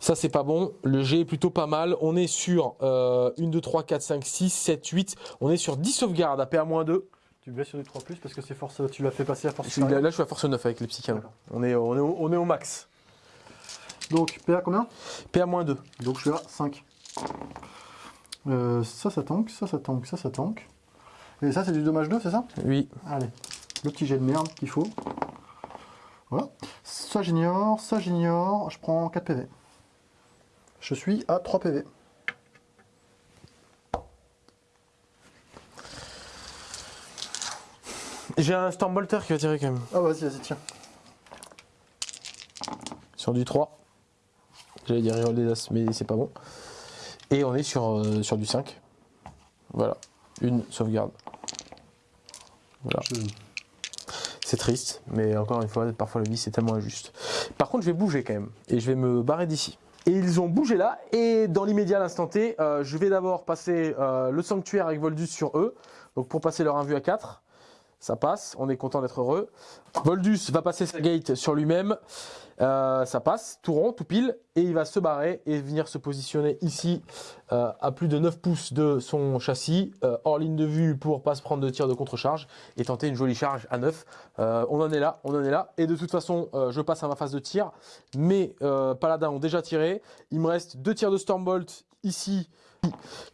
Ça, c'est pas bon. Le jet est plutôt pas mal. On est sur euh, 1, 2, 3, 4, 5, 6, 7, 8. On est sur 10 sauvegardes à PA-2. Tu blesses sur du 3 parce que c'est force, tu l'as fait passer à force. Je suis- Là, là, je suis à force 9 avec les psychanos. D'accord. On est, on, est au, on est au max. Donc PA combien PA-2. Donc je suis à 5. Euh, ça, ça tank, ça, ça tank, ça, ça tank. Et ça, c'est du dommage 2, c'est ça Oui. Allez, le petit jet de merde qu'il faut. Voilà. Ça, j'ignore, ça, j'ignore. Je prends 4 PV. Je suis à 3 PV. J'ai un Stormbolter qui va tirer quand même. Ah vas-y, vas-y, tiens. Sur du 3. J'allais dire reroll des As, mais c'est pas bon. Et on est sur, euh, sur du 5. Voilà. Une sauvegarde. Voilà. C'est triste, mais encore une fois, parfois la vie c'est tellement injuste. Par contre, je vais bouger quand même, et je vais me barrer d'ici. Et ils ont bougé là, et dans l'immédiat, l'instant T, euh, je vais d'abord passer euh, le sanctuaire avec Voldus sur eux. Donc pour passer leur 1 vue à 4, ça passe, on est content d'être heureux. Voldus va passer sa gate sur lui-même, euh, ça passe, tout rond, tout pile, et il va se barrer et venir se positionner ici euh, à plus de 9 pouces de son châssis, euh, hors ligne de vue pour pas se prendre de tir de contre-charge et tenter une jolie charge à 9. Euh, on en est là, on en est là, et de toute façon, je passe à ma phase de tir. Mes euh, paladins ont déjà tiré, il me reste deux tirs de Stormbolt ici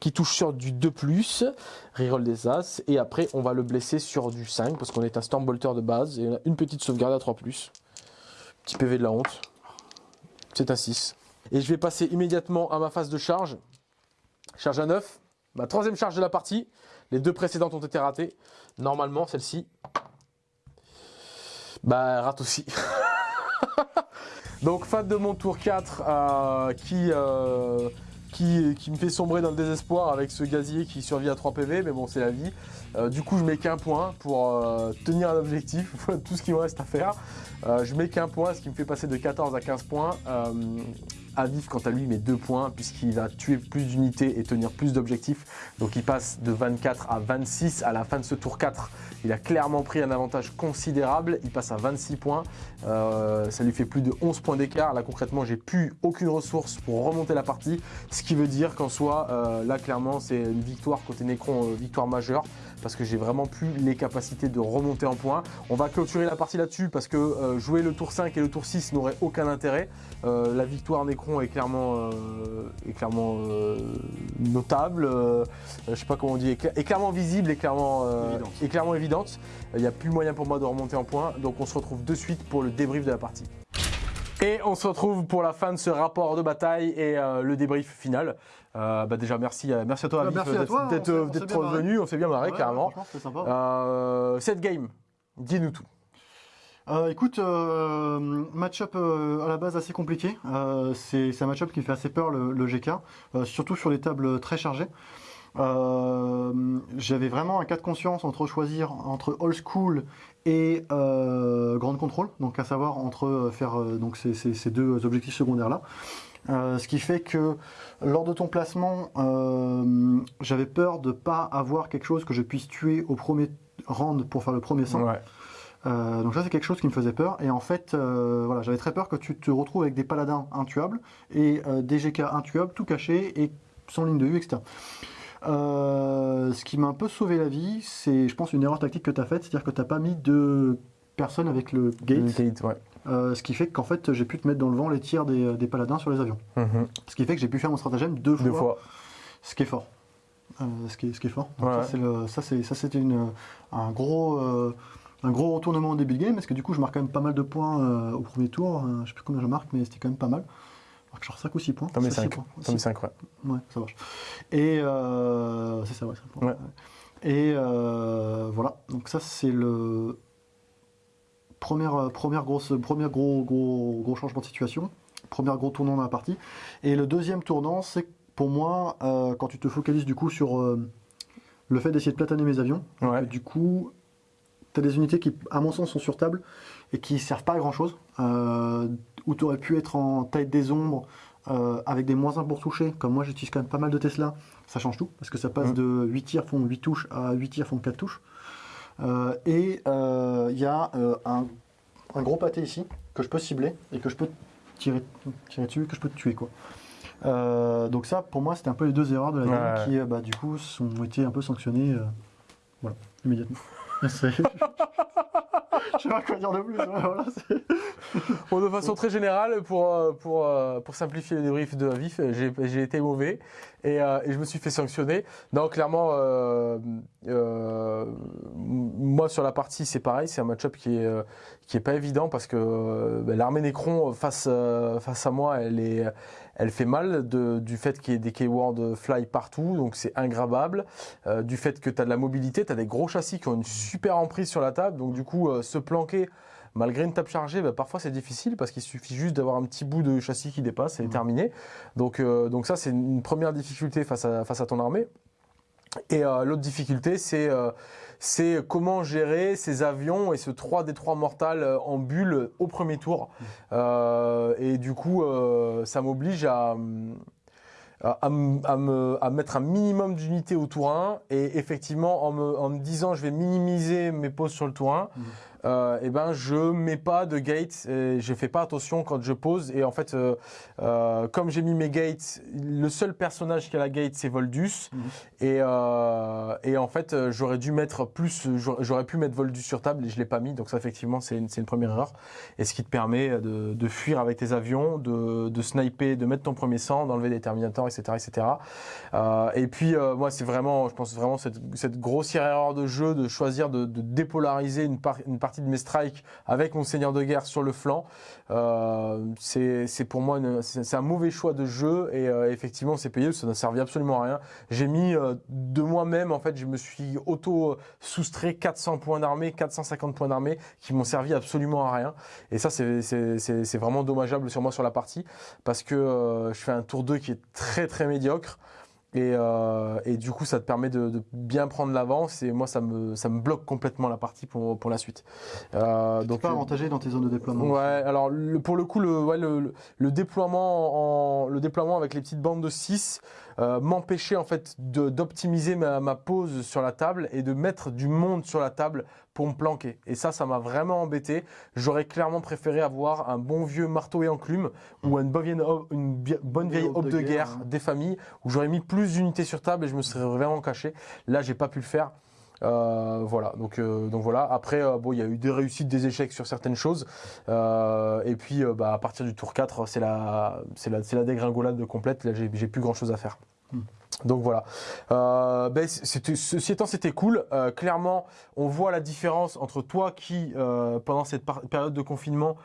qui touche sur du 2+, reroll des As, et après on va le blesser sur du 5, parce qu'on est un Stormbolter de base, et on a une petite sauvegarde à 3+. Petit PV de la honte. C'est un 6. Et je vais passer immédiatement à ma phase de charge. Charge à 9. Ma troisième charge de la partie. Les deux précédentes ont été ratées. Normalement, celle-ci, bah, rate aussi. Donc, fin de mon tour 4 euh, qui, euh, qui, me fait sombrer dans le désespoir avec ce gazier qui survit à 3 PV, mais bon, c'est la vie. Euh, du coup, je mets qu'un point pour euh, tenir un objectif, tout ce qu'il me reste à faire. Euh, je mets qu'un point, ce qui me fait passer de 14 à 15 points. Aviv, quant à lui, met 2 points puisqu'il va tuer plus d'unités et tenir plus d'objectifs. Donc il passe de 24 à 26 à la fin de ce tour 4. Il a clairement pris un avantage considérable. Il passe à 26 points. Euh, ça lui fait plus de 11 points d'écart. Là, concrètement, j'ai plus aucune ressource pour remonter la partie. Ce qui veut dire qu'en soi, euh, là, clairement, c'est une victoire côté Necron, euh, victoire majeure. Parce que j'ai vraiment plus les capacités de remonter en points. On va clôturer la partie là-dessus parce que euh, jouer le tour 5 et le tour 6 n'aurait aucun intérêt. Euh, la victoire Necron est clairement, euh, est clairement notable. Je sais pas comment on dit, est, cla- est clairement visible et clairement, Évidente. est clairement évidente. Il n'y a plus moyen pour moi de remonter en points. Donc on se retrouve de suite pour le débrief de la partie. Et on se retrouve pour la fin de ce rapport de bataille et euh, le débrief final. Euh, bah déjà merci, à- merci à toi à d'être- marré. venu, on s'est bien marré Ouais, carrément. Sympa. Euh, cette game, dis-nous tout. Euh, écoute, euh, match-up euh, à la base assez compliqué. Euh, c'est un match-up qui fait assez peur, le, le GK, euh, surtout sur les tables très chargées. Euh, J'avais vraiment un cas de conscience entre choisir entre old school et euh, grande contrôle, donc à savoir entre euh, faire euh, donc ces, ces- ces deux objectifs secondaires là. Euh, ce qui fait que lors de ton placement, euh, j'avais peur de pas avoir quelque chose que je puisse tuer au premier round pour faire le premier sang. Ouais. Euh, donc ça c'est quelque chose qui me faisait peur et en fait voilà j'avais très peur que tu te retrouves avec des paladins intuables et des GK intuables tout cachés et sans ligne de vue etc. Ce qui m'a un peu sauvé la vie c'est je pense une erreur tactique que tu as faite c'est-à-dire que tu n'as pas mis de personnes avec le gate Gate, ouais. euh, ce qui fait qu'en fait j'ai pu te mettre dans le vent les tirs des, des paladins sur les avions Mhm. ce qui fait que j'ai pu faire mon stratagème deux fois, Deux fois. ce qui est fort. Euh, ce, qui est, ce qui est fort. Donc Ouais. ça, c'était un, gros, euh, un gros retournement au début de game, parce que du coup, je marque quand même pas mal de points euh, au premier tour. Euh, je sais plus combien je marque, mais c'était quand même pas mal. Je marque genre 5 ou 6 points. T'en mets Ça, six 5. points. T'en mets Six. 5, ouais. Ouais, ça marche. Et euh, c'est ça, ouais, cinq points. Ouais. Et euh, voilà, donc ça, c'est le. Première, euh, première grosse, premier gros, gros, gros changement de situation, premier gros tournant dans la partie. Et le deuxième tournant, c'est pour moi, euh, quand tu te focalises du coup sur euh, le fait d'essayer de plataner mes avions, Ouais. du coup, tu as des unités qui, à mon sens, sont sur table et qui servent pas à grand chose, euh, où tu aurais pu être en taille des ombres euh, avec des moins 1 pour toucher, comme moi j'utilise quand même pas mal de Tesla, ça change tout, parce que ça passe Mm. de 8 tirs font 8 touches à 8 tirs font 4 touches. Euh, et euh, il y a euh, un, un gros pâté ici que je peux cibler et que je peux tirer, tirer dessus, que je peux tuer quoi. Euh, donc ça, pour moi, c'était un peu les deux erreurs de la game Ouais. qui, euh, bah, du coup, ont été un peu sanctionnées, euh, voilà, immédiatement. Je sais pas quoi dire de plus. c'est- Bon, de façon très générale, pour, euh, pour, euh, pour simplifier le débrief de Vif, j'ai été mauvais et, euh, et je me suis fait sanctionner. Non, clairement, moi sur la partie, c'est pareil, c'est un match-up qui est, qui est pas évident parce que ben, l'armée Necron face, face à moi, elle, est, elle fait mal de, du fait qu'il y ait des keywords fly partout, donc c'est ingrabable. Euh, du fait que tu as de la mobilité, tu as des gros châssis qui ont une super emprise sur la table, donc du coup, euh, se planquer malgré une table chargée, bah, parfois c'est difficile parce qu'il suffit juste d'avoir un petit bout de châssis qui dépasse et Mhm. terminé. Donc, euh, donc ça, c'est une première difficulté face à, face à ton armée. Et l'autre difficulté, c'est c'est comment gérer ces avions et ce 3 des 3 mortal euh, en bulle au premier tour. Euh, et du coup, euh, ça m'oblige à, à, à me- à me, à mettre un minimum d'unités au tour 1 et effectivement en me, en me disant je vais minimiser mes poses sur le tour 1 Mhm. Euh, et ben je mets pas de gates et je fais pas attention quand je pose. Et en fait euh, euh, comme j'ai mis mes gates le seul personnage qui a la gate c'est Voldus. Mhm. et, euh, et en fait j'aurais dû mettre plus j'aurais pu mettre Voldus sur table et je l'ai pas mis. Donc ça effectivement c'est une, une première erreur. Et ce qui te permet de, de fuir avec tes avions de, de sniper de mettre ton premier sang d'enlever des terminators etc etc et puis moi c'est vraiment je pense vraiment cette, cette grossière erreur de jeu de choisir de, de dépolariser une, par- une partie de mes strikes avec mon seigneur de guerre sur le flanc. Euh, c'est pour moi c'est un mauvais choix de jeu et euh, effectivement c'est payé ça n'a servi absolument à rien. J'ai mis euh, de moi-même en fait je me suis auto soustrait 400 points d'armée 450 points d'armée qui m'ont servi absolument à rien. Et ça c'est vraiment dommageable sur moi sur la partie parce que je fais un tour 2 qui est très très médiocre et, euh, et du coup ça te permet de, de bien prendre l'avance et moi ça me ça me bloque complètement la partie pour pour la suite euh, Donc, pas avantagé dans tes zones de déploiement. Ouais, alors le, pour le coup, le, ouais, le- le déploiement en, le déploiement avec les petites bandes de 6 euh, m'empêchait en fait d'optimiser ma, ma pose sur la table et de mettre du monde sur la table pour me planquer. Et ça, ça m'a vraiment embêté. J'aurais clairement préféré avoir un bon vieux marteau et enclume ou une bonne vieille, une bonne vieille aube de de guerre, guerre hein. des familles où j'aurais mis plus d'unités sur table et je me serais vraiment caché. Là, j'ai pas pu le faire. Euh, voilà, donc euh, donc voilà. Après, euh, bon, il y a eu des réussites, des échecs sur certaines choses. Et puis, bah, à partir du tour 4, c'est la, c'est la, la dégringolade complète. Là, j'ai, plus grand chose à faire. Hmm. Donc voilà. Euh, ben, ceci étant, c'était cool. Euh, clairement, on voit la différence entre toi qui, euh, pendant cette période de confinement,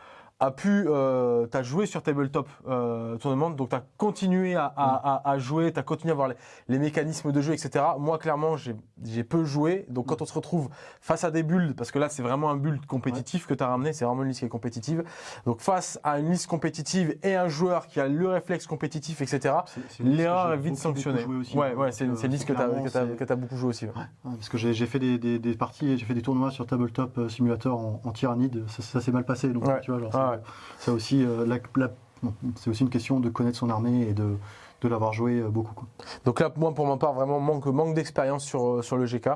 a pu, euh, t'as joué sur tabletop euh, tournament, donc t'as continué à, à, à, à jouer, t'as continué à voir les, les mécanismes de jeu, etc. Moi, clairement, j'ai, j'ai peu joué. Donc quand on se retrouve face à des builds, parce que là, c'est vraiment un build compétitif que t'as ramené, c'est vraiment une liste qui est compétitive. Donc face à une liste compétitive et un joueur qui a le réflexe compétitif, etc. L'erreur est vite sanctionnée. ouais, ouais, c'est une, liste que t'as, clairement, que t'as, c'est- que t'as beaucoup joué aussi. ouais. Parce que j'ai j'ai fait des, des, des parties, j'ai fait des tournois sur Tabletop euh, Simulator en, en tyrannide, ça, ça s'est mal passé, donc Ouais. tu vois, genre, Euh, c'est aussi une question de connaître son armée et de, de l'avoir joué euh, beaucoup. Donc là, moi, pour ma part, vraiment manque, manque d'expérience sur, euh, sur le GK.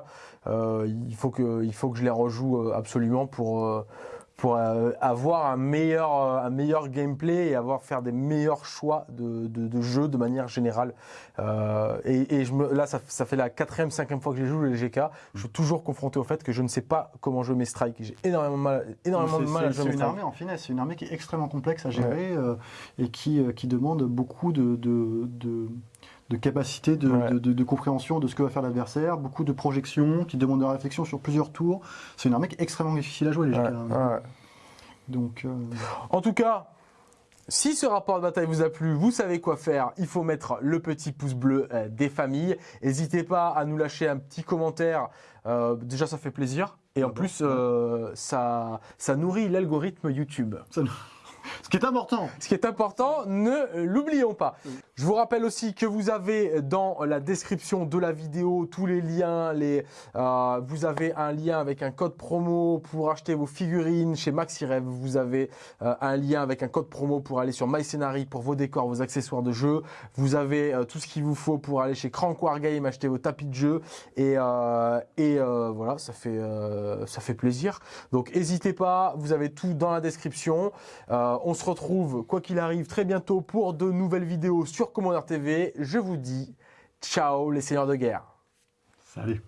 Il, faut que, il faut que je les rejoue absolument pour, pour euh, avoir un meilleur, euh, un meilleur gameplay et avoir faire des meilleurs choix de, de, de jeu de manière générale. Euh, et et je me, là, ça, ça fait la quatrième, cinquième fois que je joue les GK. Je suis toujours confronté au fait que je ne sais pas comment jouer mes strikes. J'ai énormément de mal, énormément de C'est- mal à c'est- jouer C'est mes une strikes. armée en finesse, c'est une armée qui est extrêmement complexe à gérer euh, et qui, euh, qui demande beaucoup de, de, de, capacité de, Ouais. de, de- de compréhension de ce que va faire l'adversaire, beaucoup de projections, qui demandent de réflexion sur plusieurs tours. C'est une armée qui est extrêmement difficile à jouer, les Ouais, ouais. Donc, euh, En tout cas, si ce rapport de bataille vous a plu, vous savez quoi faire. Il faut mettre le petit pouce bleu euh, des familles. N'hésitez pas à nous lâcher un petit commentaire. Euh, déjà, ça fait plaisir. Et en Ah bon, plus, euh, ça, ça nourrit l'algorithme YouTube. ce qui est important. Ce qui est important, ne l'oublions pas. Je vous rappelle aussi que vous avez dans la description de la vidéo tous les liens. Les, euh, vous avez un lien avec un code promo pour acheter vos figurines chez MaxiRev. Vous avez euh, un lien avec un code promo pour aller sur MyScenary pour vos décors, vos accessoires de jeu. Vous avez euh, tout ce qu'il vous faut pour aller chez Crank Wargame acheter vos tapis de jeu. Et, euh, et voilà, ça fait, ça fait plaisir. Donc n'hésitez pas, vous avez tout dans la description. On se retrouve, quoi qu'il arrive, très bientôt pour de nouvelles vidéos sur Commander TV. Je vous dis ciao les seigneurs de guerre. Salut.